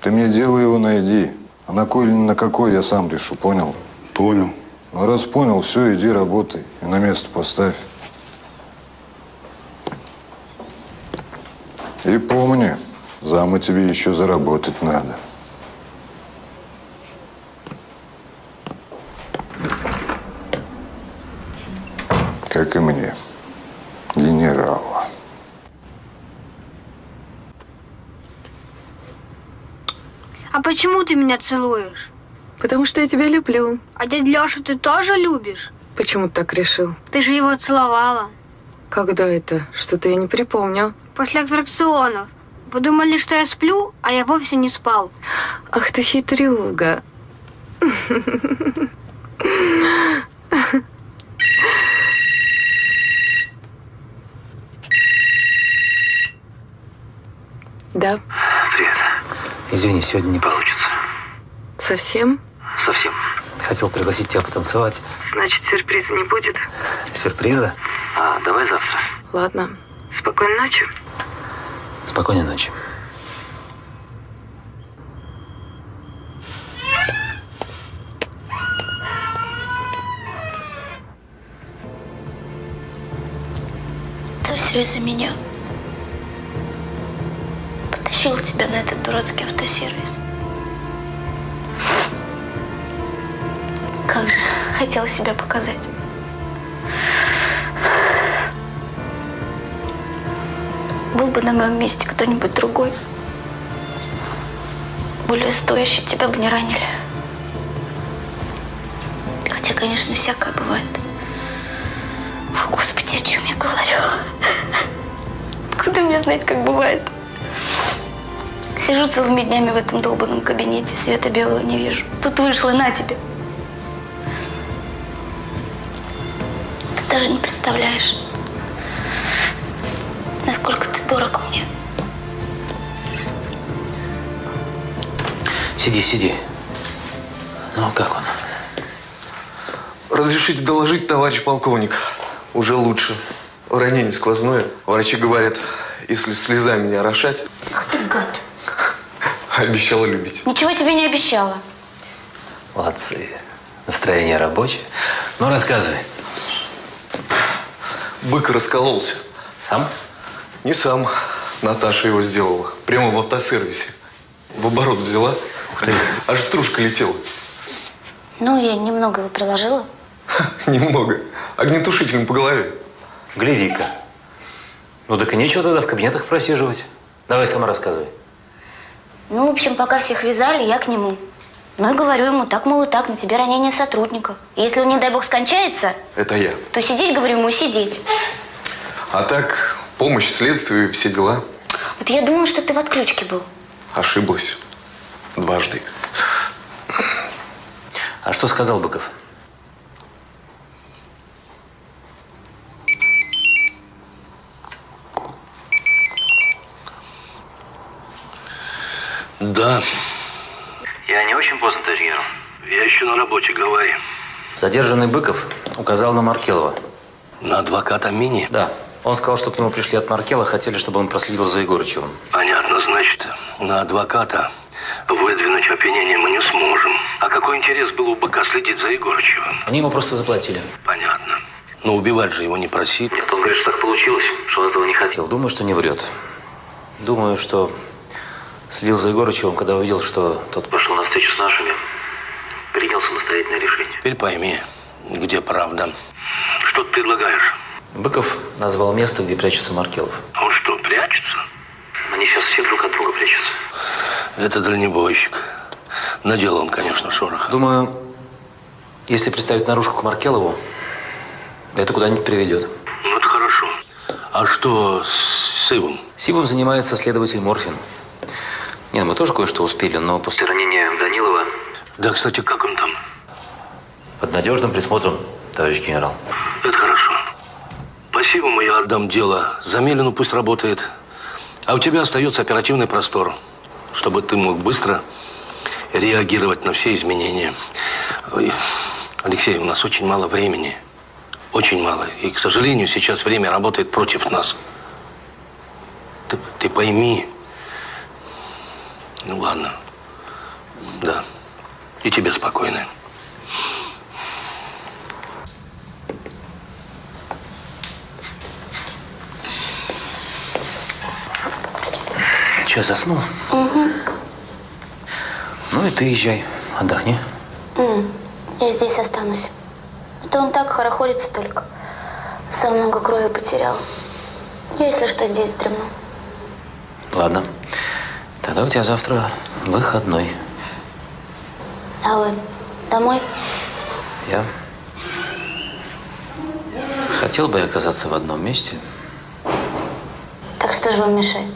ты мне дело его найди. А на кой или на какой, я сам решу, понял? Понял. Ну, раз понял, все, иди работай. И на место поставь. И помни, заму тебе еще заработать надо. Как и мне, генерала. А почему ты меня целуешь? Потому что я тебя люблю. А дядь Лешу ты тоже любишь? Почему ты так решил? Ты же его целовала. Когда это? Что-то я не припомню. После аттракционов. Вы думали, что я сплю, а я вовсе не спал. Ах ты хитрюга. Да, Привет. Извини, сегодня не получится. совсем? Совсем. Хотел пригласить тебя потанцевать. Значит, сюрприза не будет? Сюрприза? А, давай завтра. Ладно. Спокойной ночи. Спокойной ночи. Это все из-за меня. Потащил тебя на этот дурацкий автосервис. Как же хотела себя показать. Был бы на моем месте кто-нибудь другой. Более стоящий, тебя бы не ранили. Хотя, конечно, всякое бывает. О, Господи, о чем я говорю? Куда мне знать, как бывает? Сижу целыми днями в этом долбанном кабинете, света белого не вижу. Тут вышла, на тебе. Ты даже не представляешь, насколько ты дорог мне. Сиди, сиди. Ну, как он? Разрешите доложить, товарищ полковник. Уже лучше. Ранение сквозное. Врачи говорят, если слезами не орошать, Ах ты гад. Обещала любить. Ничего тебе не обещала. Молодцы. Настроение рабочее. Ну, рассказывай. Бык раскололся. Сам? Не сам. Наташа его сделала. Прямо в автосервисе. В оборот взяла. Аж стружка летела. Ну, я немного его приложила. Немного. Огнетушителем по голове. Гляди-ка. Ну, так и нечего тогда в кабинетах просиживать. Давай сама рассказывай. Ну, в общем, пока всех вязали, я к нему. Ну и говорю ему, так, мол, и так, на тебе ранение сотрудников. И если он, не дай бог, скончается, Это я. то сидеть, говорю ему, сидеть. А так, помощь следствию, все дела. Вот я думала, что ты в отключке был. Ошиблась. Дважды. А что сказал Быков? Да. Я не очень поздно, товарищ генерал. Я еще на работе, говори. Задержанный Быков указал на Маркелова. На адвоката Мини? Да. Он сказал, что к нему пришли от Маркела, хотели, чтобы он проследил за Егорычевым. Понятно, значит, на адвоката выдвинуть обвинение мы не сможем. А какой интерес был у быка следить за Егорычевым? Они ему просто заплатили. Понятно. Но убивать же его не просит. Нет, он говорит, что так получилось, что он этого не хотел. Думаю, что не врет. Думаю, что следил за Егорычевым, когда увидел, что тот пошел на встречу с нашими, принял самостоятельное решение. Теперь пойми, где правда. Что ты предлагаешь? Быков назвал место, где прячется Маркелов. А он что, прячется? Они сейчас все друг от друга прячутся. Это дальнобойщик. Надел он, конечно, шорох. Думаю, если представить наружку к Маркелову, это куда-нибудь приведет. Ну, это хорошо. А что с Ивом? Сивом занимается следователь Морфин. Нет, мы тоже кое-что успели, но после ранения Данилова... Да, кстати, как он там? Под надежным присмотром, товарищ генерал. Это хорошо. Спасибо, я отдам дело. Замелину пусть работает. А у тебя остается оперативный простор, чтобы ты мог быстро реагировать на все изменения. Ой, Алексей, у нас очень мало времени. Очень мало. И, к сожалению, сейчас время работает против нас. Ты, ты пойми. Ну ладно. Да. И тебе спокойно. Че, заснул? Угу. Ну и ты езжай, отдохни. Я здесь останусь. А то он так хорохорится только. Сам много крови потерял. Я, если что, здесь вздремну. Ладно. Тогда у тебя завтра выходной. А вы домой? Я хотел бы оказаться в одном месте. Так что же вам мешает?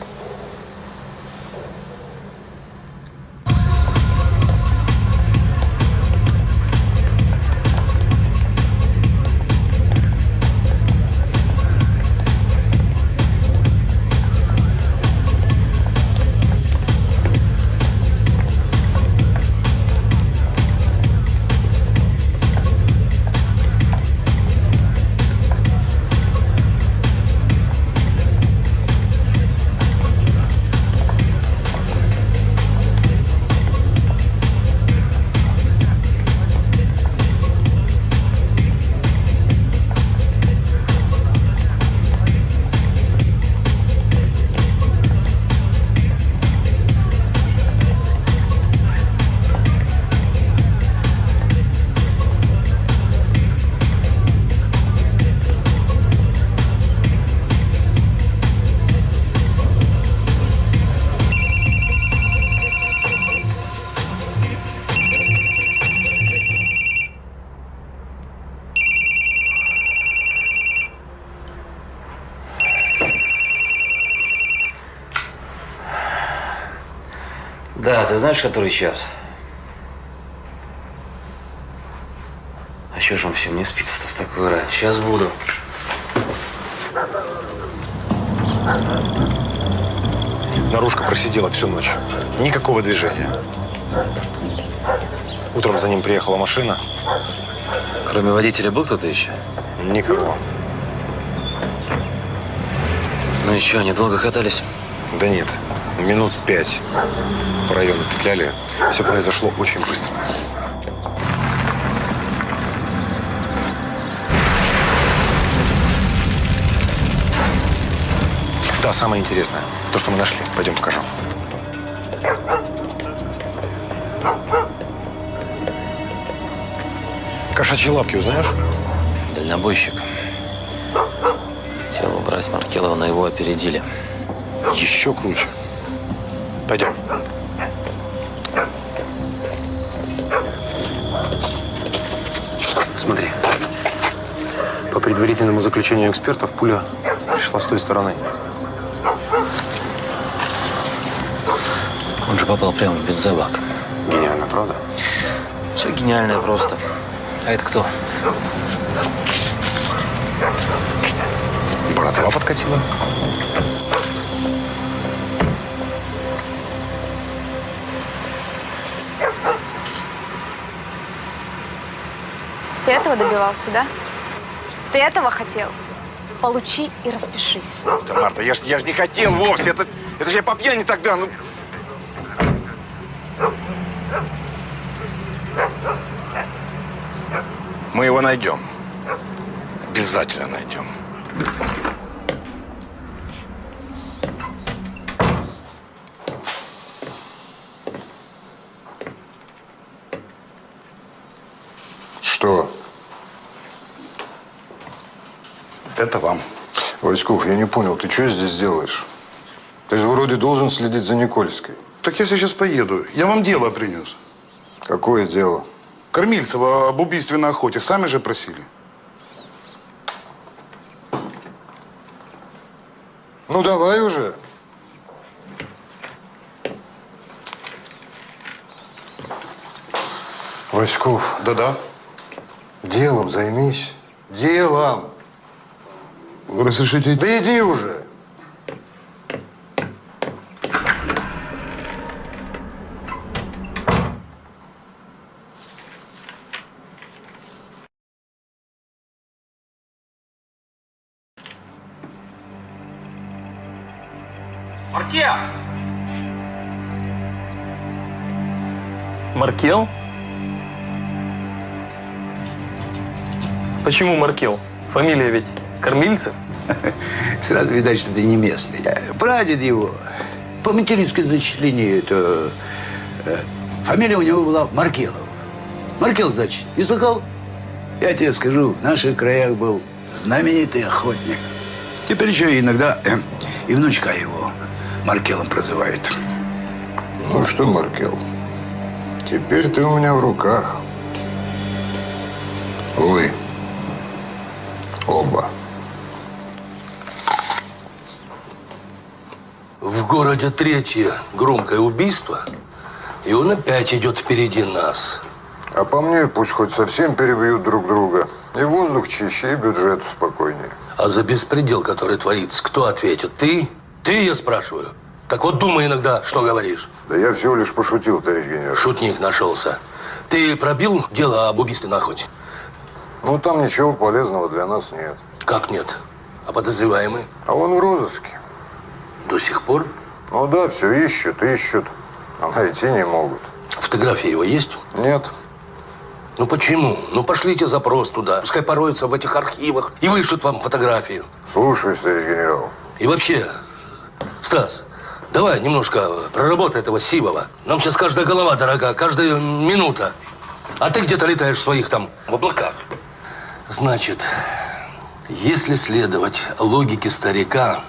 Ты знаешь, который час? А что же он всем не спится в такую рань? Сейчас буду. Наружка просидела всю ночь. Никакого движения. Утром за ним приехала машина. Кроме водителя был кто-то еще? Никого. Ну и что, они долго катались? Да нет, минут пять по району петляли. Все произошло очень быстро. Да, самое интересное. То, что мы нашли. Пойдем покажу. Кошачьи лапки узнаешь? Дальнобойщик. Хотел убрать Маркелова, но его опередили. Еще круче. Пойдем. Предварительному заключению экспертов, пуля пришла с той стороны. Он же попал прямо в бензобак. Гениально, правда? Все гениальное просто. А это кто? Братова подкатила. Ты этого добивался, да? Ты этого хотел? Получи и распишись. Да, Марта, я ж, я ж не хотел вовсе. Это, это же я по пьяни тогда. Ну... Мы его найдем. Обязательно найдем. Что? Это вам. Войсков, я не понял, ты что здесь делаешь? Ты же вроде должен следить за Никольской. Так я сейчас поеду. Я вам дело принес. Какое дело? Кормильцева об убийстве на охоте. Сами же просили. Ну, давай уже. Васьков. Да-да. Делом займись. Разрешите? Да иди уже. Маркел! Маркел? Почему Маркел? Фамилия ведь Кормильцев? Сразу видать, что ты не местный. Прадед его. по материнской зачислению это... э, фамилия у него была Маркелов. Маркел, значит, не слыхал? Я тебе скажу, в наших краях был знаменитый охотник. Теперь еще иногда э, и внучка его Маркелом прозывают. Ну что, Маркел, теперь ты у меня в руках. Ой, оба. В городе третье громкое убийство, и он опять идет впереди нас. А по мне пусть хоть совсем перебьют друг друга. И воздух чище, и бюджет спокойнее. А за беспредел, который творится, кто ответит? Ты? Ты, я спрашиваю. Так вот думай иногда, что говоришь. Да я всего лишь пошутил, товарищ генерал. Шутник нашелся. Ты пробил дело об убийстве на охоте? Ну, там ничего полезного для нас нет. Как нет? А подозреваемый? А он в розыске. До сих пор? Ну да, все ищут, ищут. А найти не могут. Фотография его есть? Нет. Ну почему? Ну пошлите запрос туда. Пускай пороются в этих архивах и вышлют вам фотографию. Слушаюсь, товарищ генерал. И вообще, Стас, давай немножко проработай этого Сивова. Нам сейчас каждая голова дорога, каждая минута. А ты где-то летаешь в своих там в облаках. Значит, если следовать логике старика,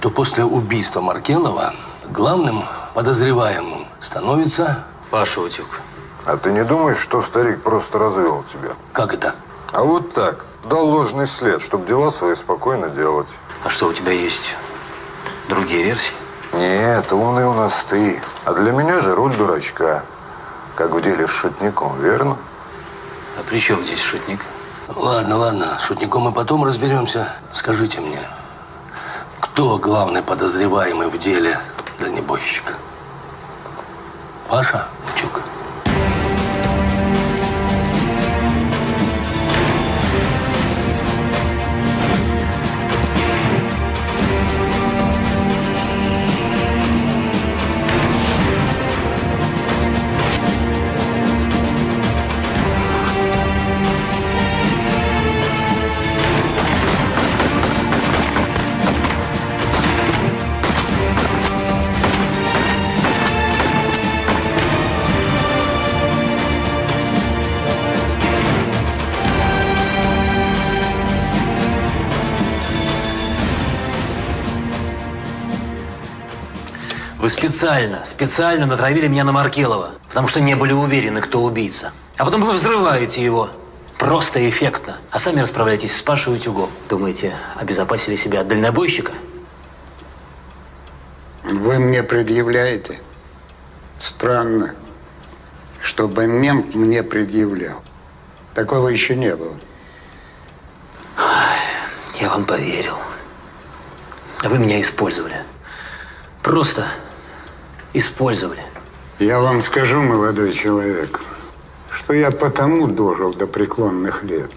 то после убийства Маркелова главным подозреваемым становится Паша Утюг. А ты не думаешь, что старик просто развел тебя? Как это? А вот так. Дал ложный след, чтобы дела свои спокойно делать. А что, у тебя есть другие версии? Нет, умный у нас ты. А для меня же роль дурачка. Как в деле с шутником, верно? А при чем здесь шутник? Ладно, ладно, с шутником мы потом разберемся. Скажите мне, кто главный подозреваемый в деле дальнебойщика? Паша Утюг? Специально, специально натравили меня на Маркелова, потому что не были уверены, кто убийца. А потом вы взрываете его. Просто эффектно. А сами расправляетесь с Пашей Утюгом. Думаете, обезопасили себя от дальнобойщика? Вы мне предъявляете? Странно, чтобы мент мне предъявлял. Такого еще не было. Я вам поверил. Вы меня использовали. Просто использовали. Я вам скажу, молодой человек, что я потому дожил до преклонных лет,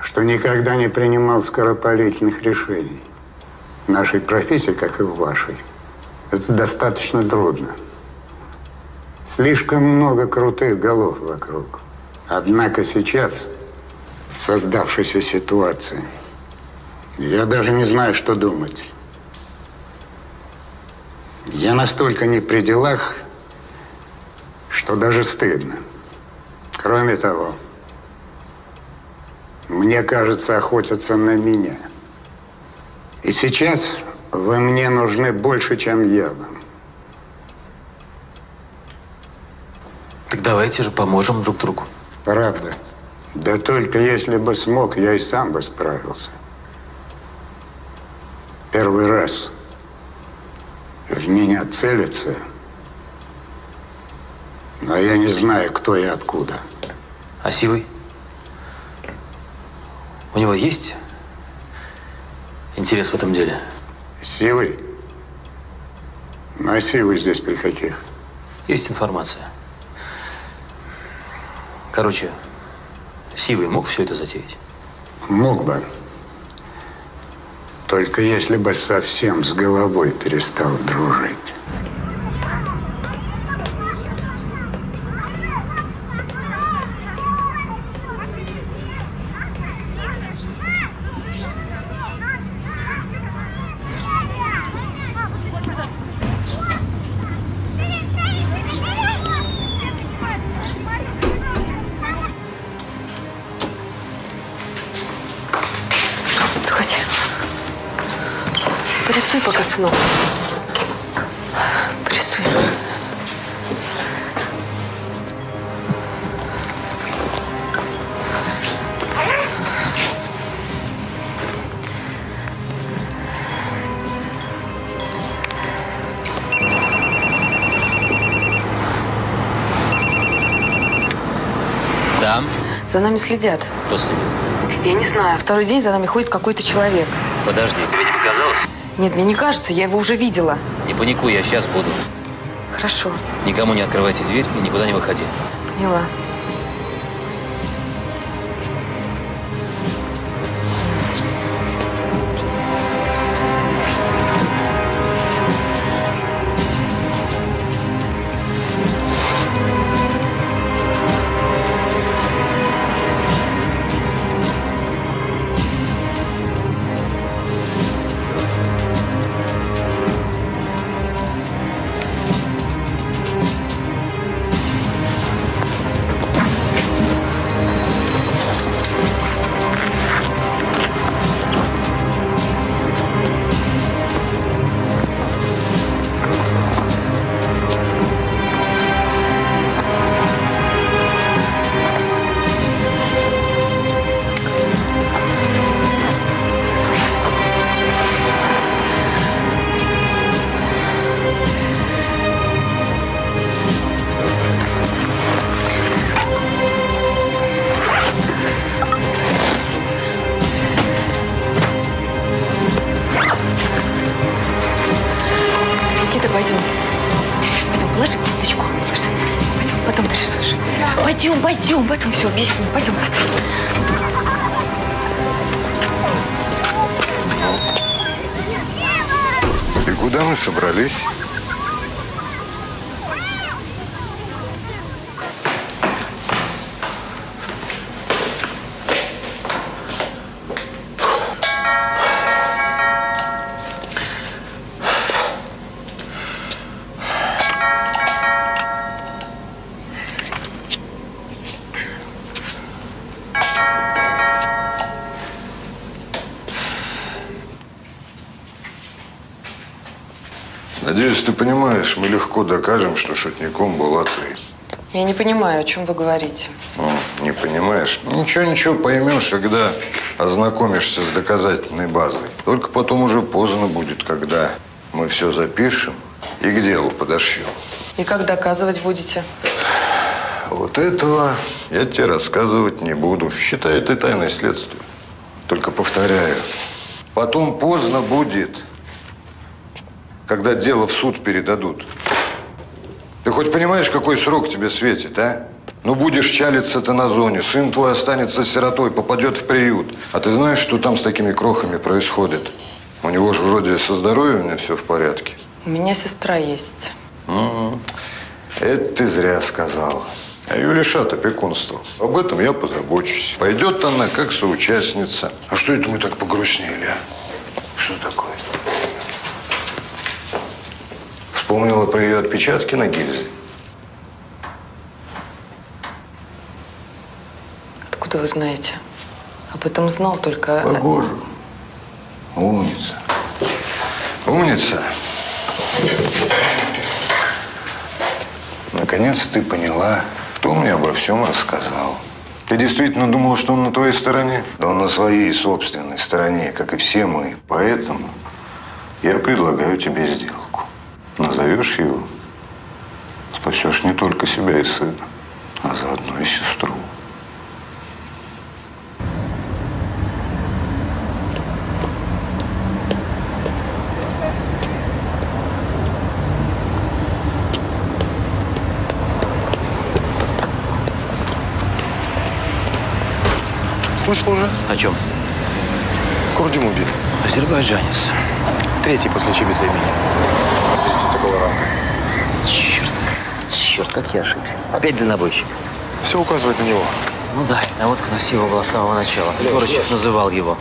что никогда не принимал скоропалительных решений. В нашей профессии, как и в вашей, это достаточно трудно. Слишком много крутых голов вокруг. Однако сейчас, в создавшейся ситуации, я даже не знаю, что думать. Я настолько не при делах, что даже стыдно. Кроме того, мне кажется, охотятся на меня. И сейчас вы мне нужны больше, чем я вам. Так давайте же поможем друг другу. Правда. Да только если бы смог, я и сам бы справился. Первый раз в меня целится, но я не знаю, кто и откуда. А Сивый? У него есть интерес в этом деле? Сивый? Ну, а Сивый здесь при каких? Есть информация. Короче, Сивый мог все это затеять? Мог бы. Только если бы совсем с головой перестал дружить. Нами следят. Кто следит? Я не знаю. Второй день за нами ходит какой-то человек. Подожди, тебе не показалось? Нет, мне не кажется, я его уже видела. Не паникуй, я сейчас буду. Хорошо, Никому не открывайте дверь и никуда не выходи. поняла. Все объясню. Пойдем быстрее. И куда мы собрались? Понимаешь, мы легко докажем, что шутником была ты. Я не понимаю, о чем вы говорите. Ну, не понимаешь? Ничего, ничего, поймешь, когда ознакомишься с доказательной базой. Только потом уже поздно будет, когда мы все запишем и к делу подошьем. И как доказывать будете? Вот этого я тебе рассказывать не буду. Считай, это тайное следствие. Только повторяю, потом поздно будет, когда дело в суд передадут. Ты хоть понимаешь, какой срок тебе светит, а? Ну, будешь чалиться-то на зоне, сын твой останется сиротой, попадет в приют. А ты знаешь, что там с такими крохами происходит? У него же вроде со здоровьем все в порядке. У меня сестра есть. Мгм. Это ты зря сказал. А ее лишат опекунства. Об этом я позабочусь. Пойдет она как соучастница. А что это мы так погрустнели, а? Что такое? Вспомнила про ее отпечатки на гильзе? Откуда вы знаете? Об этом знал только... Похоже. Умница. Умница. Наконец ты поняла, кто мне обо всем рассказал. Ты действительно думала, что он на твоей стороне? Да он на своей собственной стороне, как и все мы. Поэтому я предлагаю тебе сделку. Назовешь его, спасешь не только себя и сына, а заодно и сестру. Слышал уже? О чем? Курдюм убит. Азербайджанец. Третий после Чибиса Авторитет такого ранга. Черт. Черт, как я ошибся. Опять дальнобойщик. Все указывает на него. Ну да, наводка на Сиву была с самого начала. Егорычев называл его.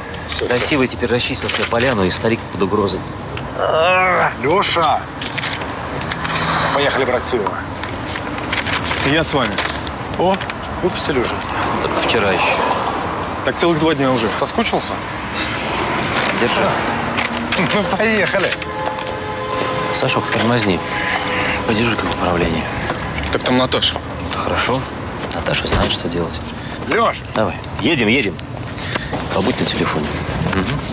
Красивый теперь расчистил себе поляну и старик под угрозой. Леша! Поехали брать Сивова. Я с вами. О, выпустили уже. Только вчера еще. Так целых два дня уже. Соскучился? Держи. Ну, поехали. Сашок, тормозни. Подержи-ка в управлении. Так там Наташа. Хорошо. Наташа знает, что делать. Леш! Давай. Едем, едем. Побудь на телефоне. Алексей,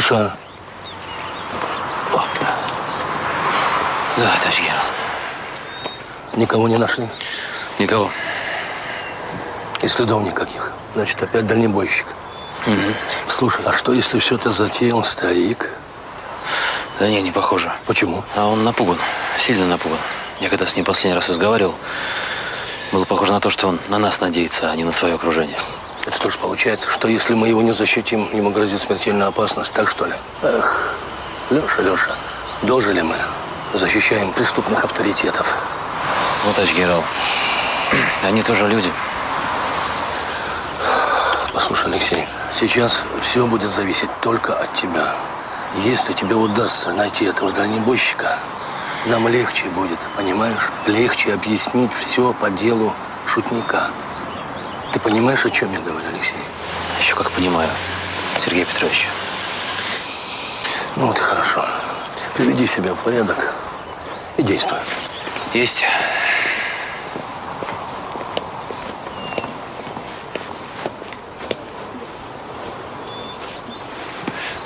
Леша, Да, товарищ генерал. никого не нашли? Никого. И следов никаких. Значит, опять дальнебойщик. Слушай, а что, если все это затеял старик? Да не, не похоже. Почему? А он напуган. Сильно напуган. Я когда с ним последний раз разговаривал, было похоже на то, что он на нас надеется, а не на свое окружение. Это что ж получается, что если мы его не защитим, ему грозит смертельная опасность, так что ли? Эх, Леша, Леша, дожили мы. Защищаем преступных авторитетов. Ну, товарищ генерал, они тоже люди. Послушай, Алексей, сейчас все будет зависеть только от тебя. Если тебе удастся найти этого дальнебойщика, нам легче будет, понимаешь? Легче объяснить все по делу шутника. Ты понимаешь, о чем я говорю, Алексей? Еще как понимаю, Сергей Петрович. Ну вот и хорошо. Приведи себя в порядок и действуй. Есть.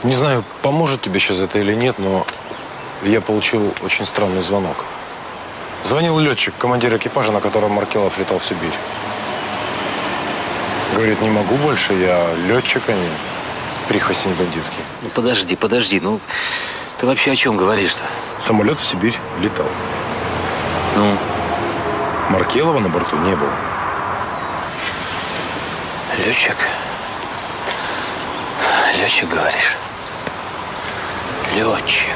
Не знаю, поможет тебе сейчас это или нет, но я получил очень странный звонок. Звонил летчик, командир экипажа, на котором Маркелов летал в Сибирь. Говорит, не могу больше, я летчик, а не прихвостень бандитский. Ну, подожди, подожди, ну, ты вообще о чем говоришь-то? Самолет в Сибирь летал. Ну? Маркелова на борту не было. Летчик? Летчик, говоришь? Летчик.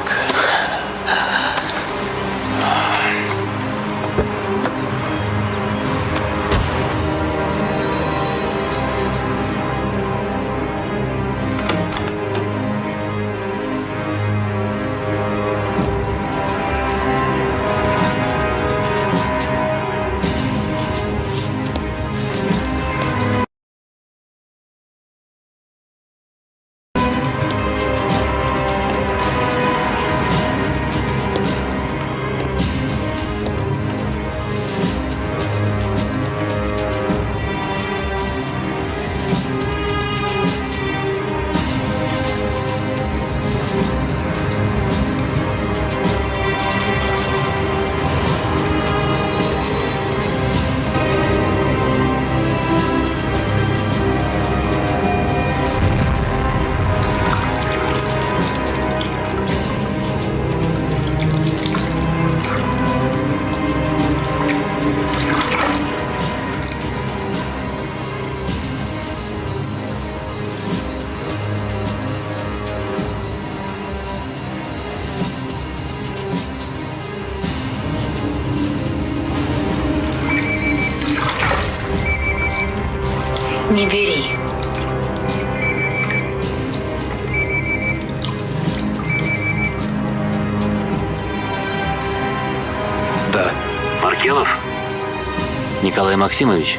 Максимович?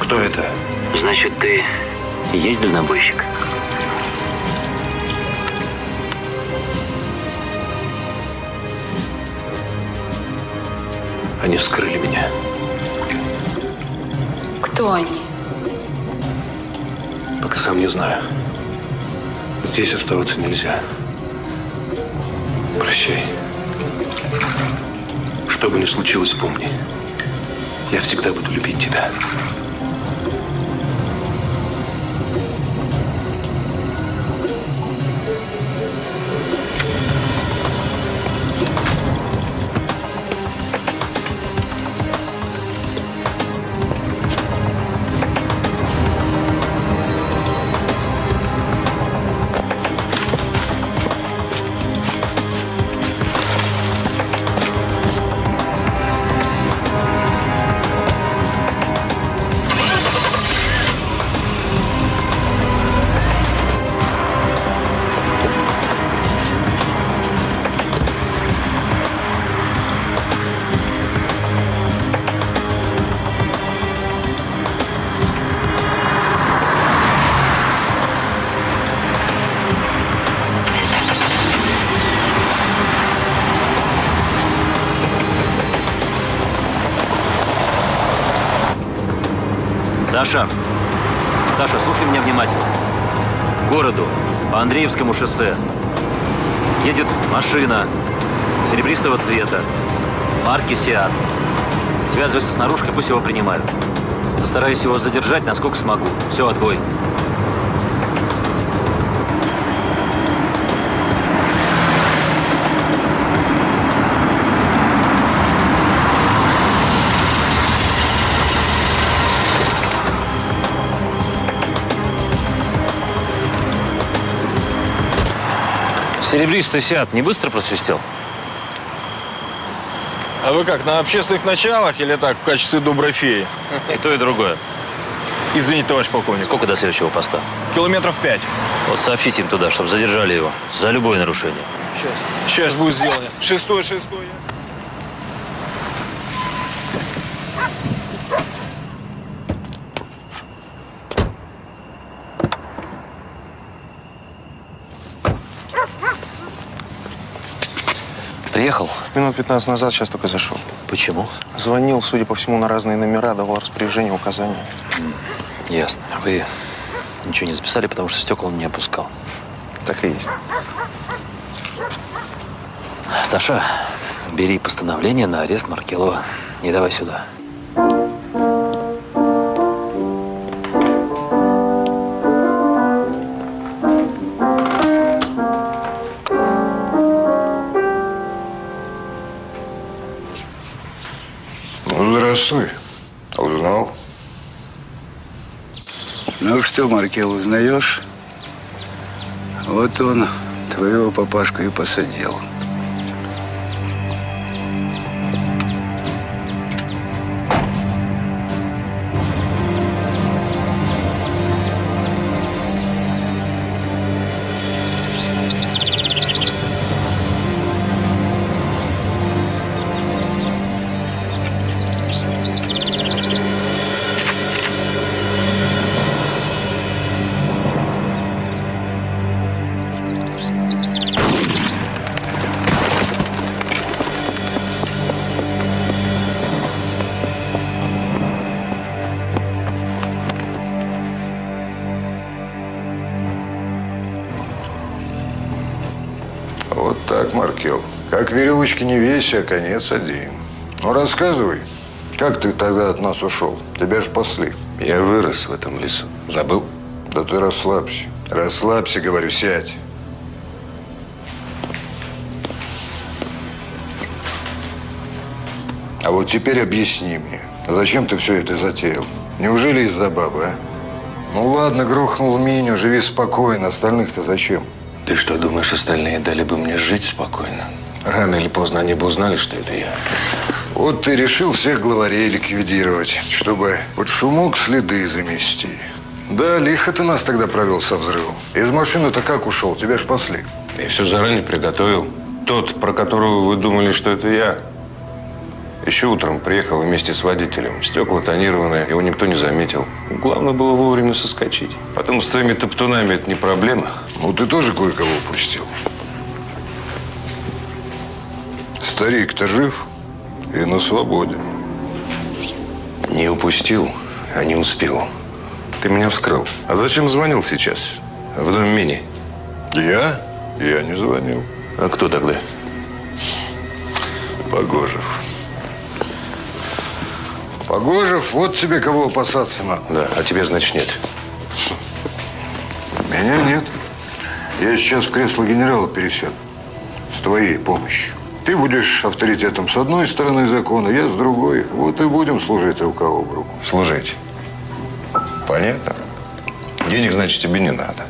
Кто это? Значит, ты есть дальнобойщик? Они вскрыли меня. Кто они? Сам не знаю. Здесь оставаться нельзя. Прощай. Что бы ни случилось, помни. Я всегда буду любить тебя. Саша! Саша, слушай меня внимательно. К городу, по Андреевскому шоссе. Едет машина серебристого цвета, марки «Сиат». Связывайся с наружкой, пусть его принимают. Постараюсь его задержать, насколько смогу. Все, отбой. Серебристый «Сиат» не быстро просвистел? А вы как, на общественных началах или так, в качестве доброй феи? И то, и другое. Извините, товарищ полковник. Сколько до следующего поста? Километров пять. Вот сообщите им туда, чтобы задержали его за любое нарушение. Сейчас. Сейчас будет сделано. Шестой, шестой. Приехал? Минут 15 назад, сейчас только зашел. Почему? Звонил, судя по всему, на разные номера, давал распоряжение, указания. Ясно. Вы ничего не записали, потому что стекла он не опускал. Так и есть. Саша, бери постановление на арест Маркелова. Не давай сюда. Что, Маркел, узнаешь? Вот он твоего папашку и посадил. Веревочки не веси, а конец один. Ну, рассказывай, как ты тогда от нас ушел? Тебя ж пасли. Я вырос в этом лесу. Забыл? Да ты расслабься. Расслабься, говорю, сядь. А вот теперь объясни мне, зачем ты все это затеял? Неужели из-за бабы, а? Ну ладно, грохнул Миню, живи спокойно, остальных-то зачем? Ты что, думаешь, остальные дали бы мне жить спокойно? Рано или поздно они бы узнали, что это я. Вот ты решил всех главарей ликвидировать, чтобы под шумок следы замести. Да, лихо ты нас тогда провел со взрывом. Из машины-то как ушел? Тебя ж пасли. Я все заранее приготовил. Тот, про которого вы думали, что это я, еще утром приехал вместе с водителем. Стекла тонированные, его никто не заметил. Главное было вовремя соскочить. Потом с твоими топтунами это не проблема. Ну, ты тоже кое-кого упустил. Старик-то жив и на свободе. Не упустил, а не успел. Ты меня вскрыл. А зачем звонил сейчас? В дом Мини? Я? Я не звонил. А кто тогда? Погожев. Погожев, вот тебе кого опасаться надо. Да, а тебя, значит, нет. Меня нет. Я сейчас в кресло генерала пересяду. С твоей помощью. Ты будешь авторитетом с одной стороны закона, я с другой. Вот и будем служить рука об руку. Служить. Понятно. Денег, значит, тебе не надо.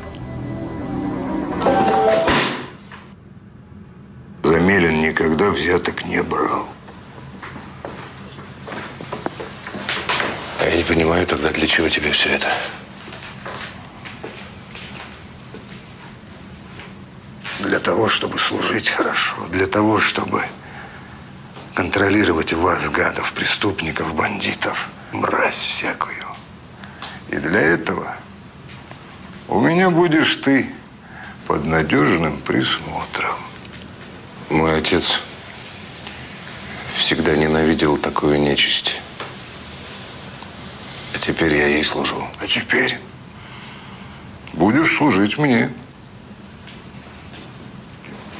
Замелин никогда взяток не брал. А я не понимаю тогда, для чего тебе все это? Для того, чтобы служить хорошо. Для того, чтобы контролировать вас, гадов, преступников, бандитов, мразь всякую. И для этого у меня будешь ты под надежным присмотром. Мой отец всегда ненавидел такую нечисть. А теперь я ей служу. А теперь будешь служить мне.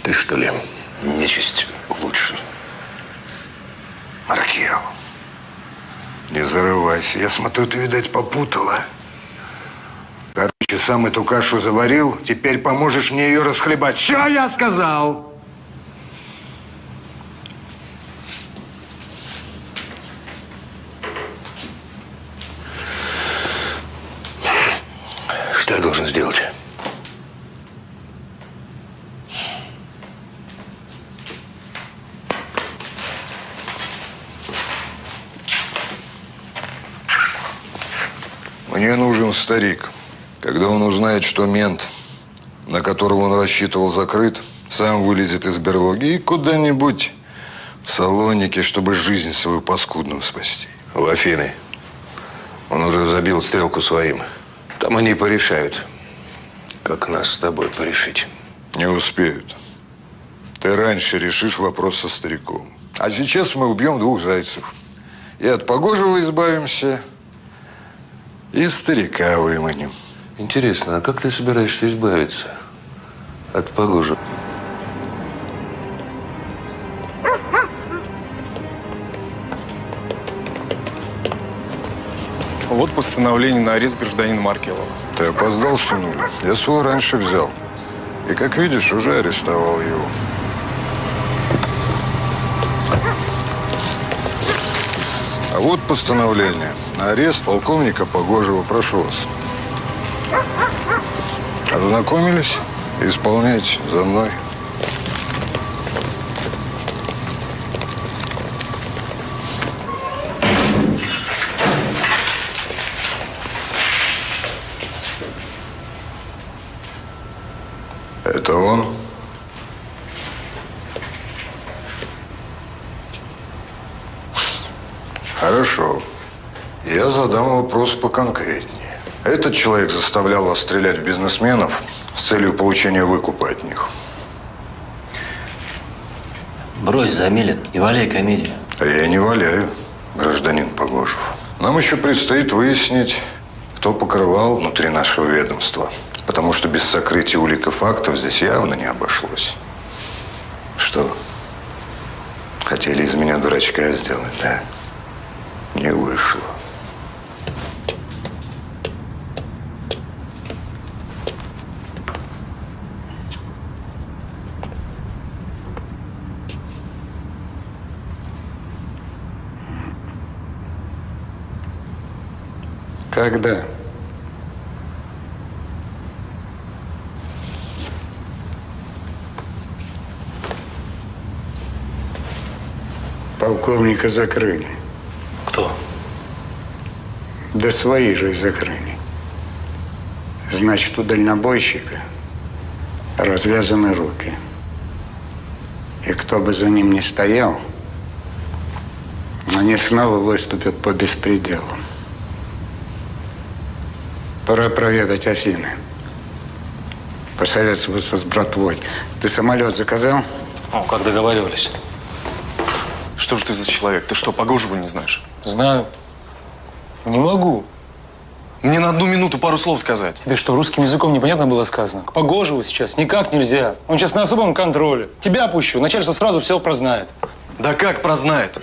Ты что ли, нечисть лучше? Маркел, не зарывайся. Я смотрю, ты, видать, попутала. Короче, сам эту кашу заварил, теперь поможешь мне ее расхлебать. Что я сказал? Что я должен сделать? Мне нужен старик. Когда он узнает, что мент, на которого он рассчитывал, закрыт, сам вылезет из берлоги и куда-нибудь в салонике, чтобы жизнь свою паскудную спасти. В Афины. Он уже забил стрелку своим. Там они порешают, как нас с тобой порешить. Не успеют. Ты раньше решишь вопрос со стариком. А сейчас мы убьем двух зайцев. И от Погожего избавимся, и старика выманим. Интересно, а как ты собираешься избавиться от Погожи? Вот постановление на арест гражданина Маркелова. Ты опоздал, сынуля. Я свой раньше взял. И, как видишь, уже арестовал его. А вот постановление на арест полковника Погожего. Прошу вас. Ознакомились? Исполняйте за мной. Это он? Хорошо. Я задам вопрос поконкретнее. Этот человек заставлял вас стрелять в бизнесменов с целью получения выкупа от них. Брось, Замилин, не валяй комедию. А я не валяю, гражданин Погожев. Нам еще предстоит выяснить, кто покрывал внутри нашего ведомства. Потому что без сокрытия улик и фактов здесь явно не обошлось. Что? Хотели из меня дурачка сделать, да? Не вышло. Когда? Полковника закрыли. Кто? Да свои же закрыли. Значит, у дальнобойщика развязаны руки. И кто бы за ним ни стоял, они снова выступят по беспределу. Пора проведать Афины. Посоветоваться с братвой. Ты самолет заказал? Ну, как договаривались. Что же ты за человек? Ты что, Погожего не знаешь? Знаю. Не могу. Мне на одну минуту пару слов сказать. Тебе что, русским языком непонятно было сказано? К Погожеву сейчас никак нельзя. Он сейчас на особом контроле. Тебя опущу, начальство сразу все прознает. Да как прознает?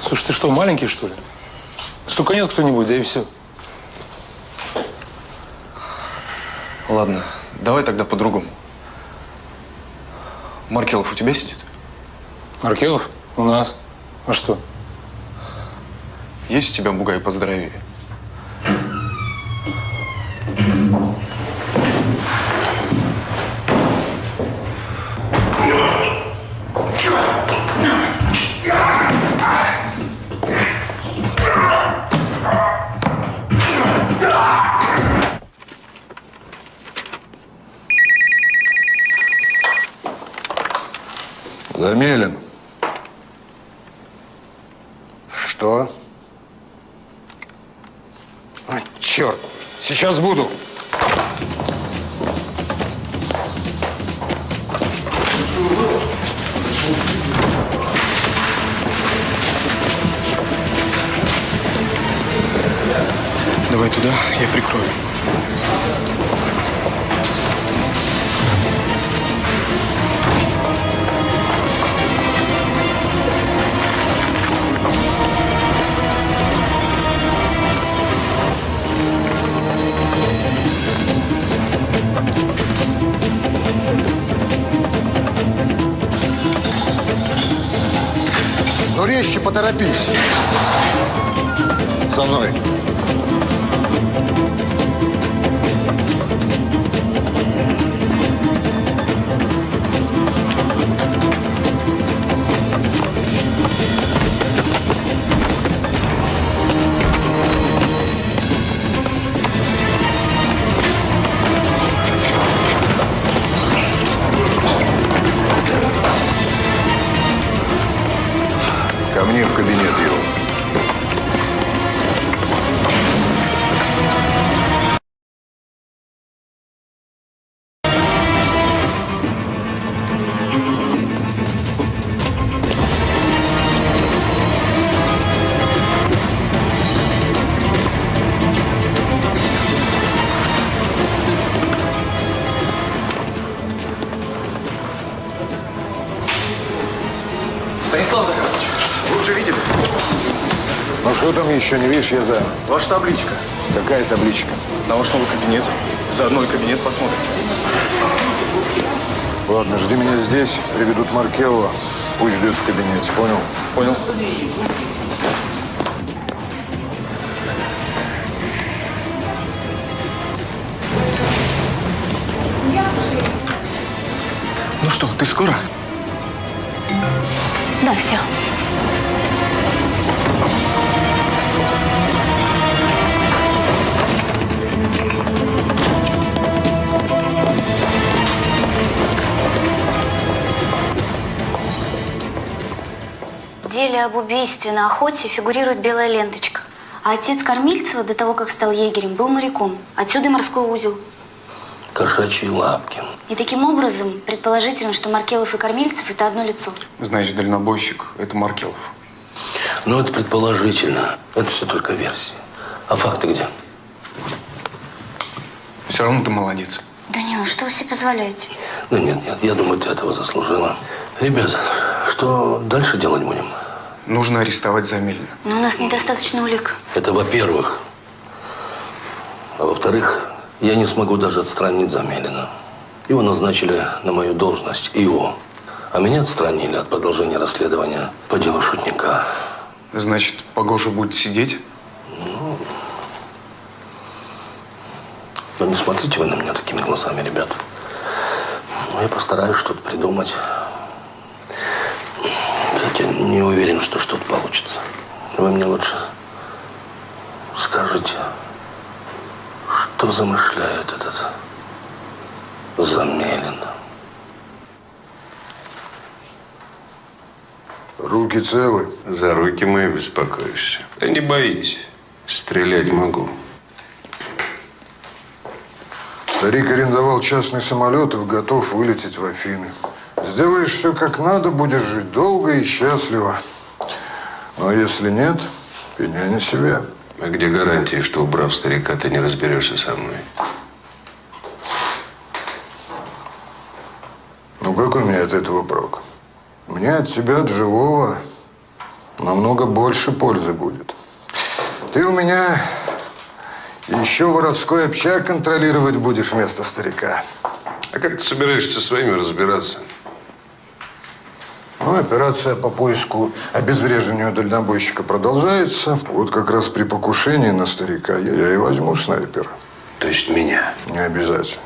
Слушай, ты что, маленький, что ли? Стуканет кто-нибудь, да и все. Ладно, давай тогда по-другому. Маркелов у тебя сидит? Маркелов? У нас. А что? Есть у тебя бугай поздоровее? Замелин. Что? А, черт! Сейчас буду. Давай туда, я прикрою. Ну, резче поторопись. За мной. Еще не видишь, я за. Ваша табличка. Какая табличка? На ваш новый кабинет. Заодно и кабинет посмотрите. Ладно, жди меня здесь, приведут Маркелова. Пусть ждет в кабинете, понял? Понял. Ну что, ты скоро? Да, все. Деле об убийстве на охоте фигурирует белая ленточка. А отец Кормильцева до того, как стал егерем, был моряком. Отсюда и морской узел. Кошачьи лапки. И таким образом, предположительно, что Маркелов и Кормильцев – это одно лицо. Значит, дальнобойщик – это Маркелов. Ну, это предположительно. Это все только версии. А факты где? Все равно ты молодец. Данила, что вы себе позволяете? Ну, нет, нет, я думаю, ты этого заслужила. Ребят, что дальше делать будем? Нужно арестовать Замелина. Но у нас недостаточно улик. Это во-первых. А во-вторых, я не смогу даже отстранить Замелина. Его назначили на мою должность, его. А меня отстранили от продолжения расследования по делу шутника. Значит, Погожа будет сидеть? Ну, ну, не смотрите вы на меня такими глазами, ребят. Ну, я постараюсь что-то придумать. Хотя не уверен, что что-то получится. Вы мне лучше скажите, что замышляет этот Замелин? Руки целы. За руки мои беспокоишься. Да не боись. Стрелять могу. Старик арендовал частный самолет и готов вылететь в Афины. Сделаешь все как надо, будешь жить долго и счастливо. Но если нет, пеняй на себя. А где гарантии, что убрав старика, ты не разберешься со мной? Ну какой мне от этого прок? Мне от тебя, от живого, намного больше пользы будет. Ты у меня еще воровской общак контролировать будешь вместо старика. А как ты собираешься со своими разбираться? Ну, операция по поиску обезвреживанию дальнобойщика продолжается. Вот как раз при покушении на старика я, я и возьму снайпера. То есть меня? Не обязательно.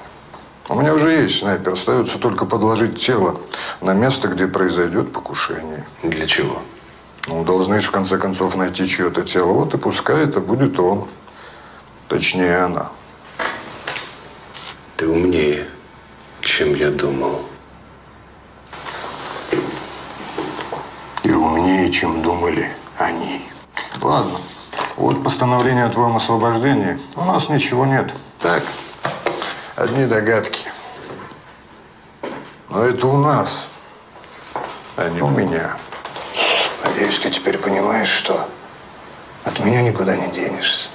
У меня уже есть снайпер. Остается только подложить тело на место, где произойдет покушение. Для чего? Ну, должны же в конце концов найти чье-то тело. Вот и пускай это будет он. Точнее, она. Ты умнее, чем я думал. Умнее, чем думали они. Ладно. Вот постановление о твоем освобождении. У нас ничего нет. Так, одни догадки. Но это у нас, а не у меня. Надеюсь, ты теперь понимаешь, что от меня никуда не денешься.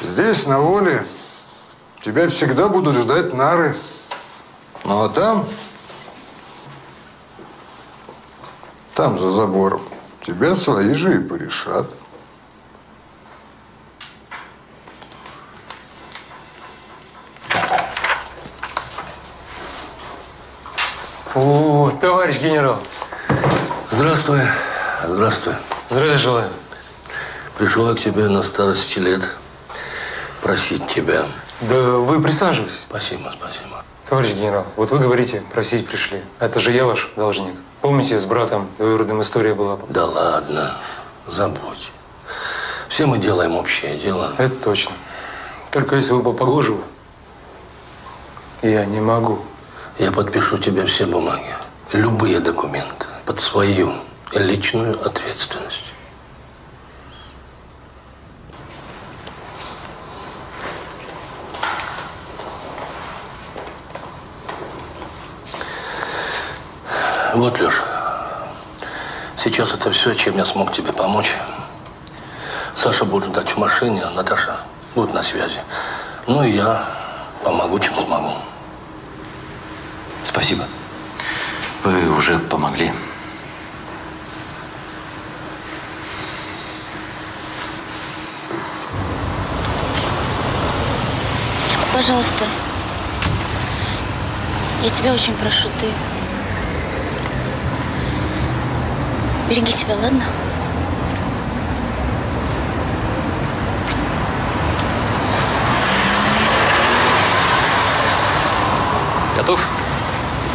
Здесь, на воле, тебя всегда будут ждать нары. Ну а там, там за забором, тебя свои же и порешат. О, товарищ генерал. Здравствуй. Здравствуй. Здравия желаю. Пришел я к тебе на старости лет просить тебя. Да вы присаживайтесь. Спасибо, спасибо. Товарищ генерал, вот вы говорите, просить пришли. Это же я ваш должник. Помните, с братом двоюродным история была? Да ладно, забудь. Все мы делаем общее дело. Это точно. Только если вы по Погожеву, я не могу. Я подпишу тебе все бумаги, любые документы под свою личную ответственность. Вот, Леша, сейчас это все, чем я смог тебе помочь. Саша будет ждать в машине, а Наташа будет на связи. Ну и я помогу, чем смогу. Спасибо. Вы уже помогли. Пожалуйста. Я тебя очень прошу, ты... Береги себя, ладно? Готов?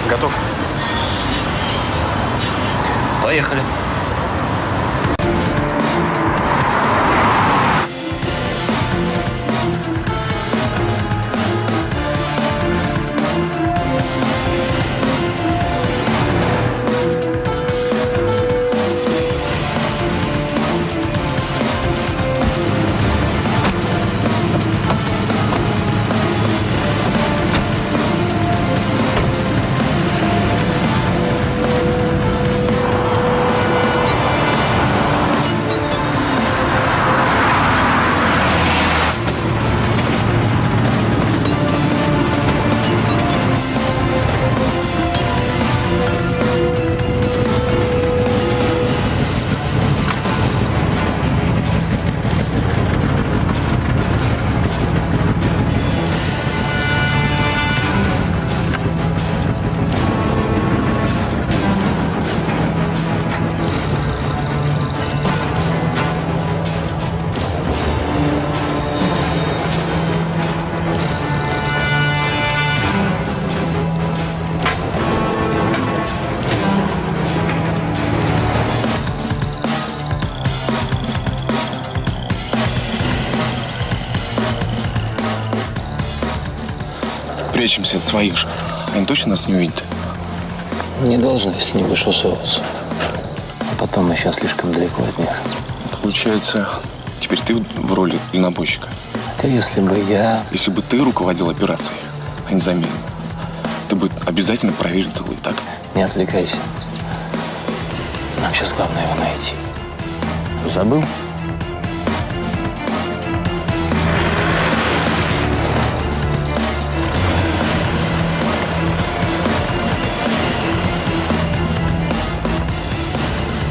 Готов. Поехали. Прячемся от своих же. Они точно нас не увидят? Не должны, если не будешь высовываться. А потом мы сейчас слишком далеко от них. Получается, теперь ты в роли дальнобойщика. Это если бы я... Если бы ты руководил операцией, а не заменил, ты бы обязательно проверил тылы, так? Не отвлекайся. Нам сейчас главное его найти. Забыл?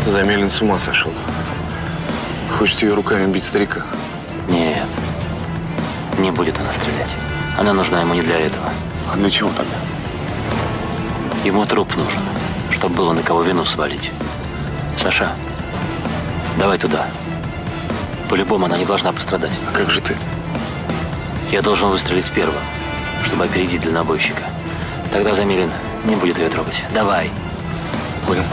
Замелин с ума сошел. Хочет ее руками бить старика. Нет. Не будет она стрелять. Она нужна ему не для этого. А для чего тогда? Ему труп нужен, чтобы было на кого вину свалить. Саша, давай туда. По-любому она не должна пострадать. А как же ты? Я должен выстрелить первым, чтобы опередить дальнобойщика. Тогда Замилин не будет ее трогать. Давай. Понял.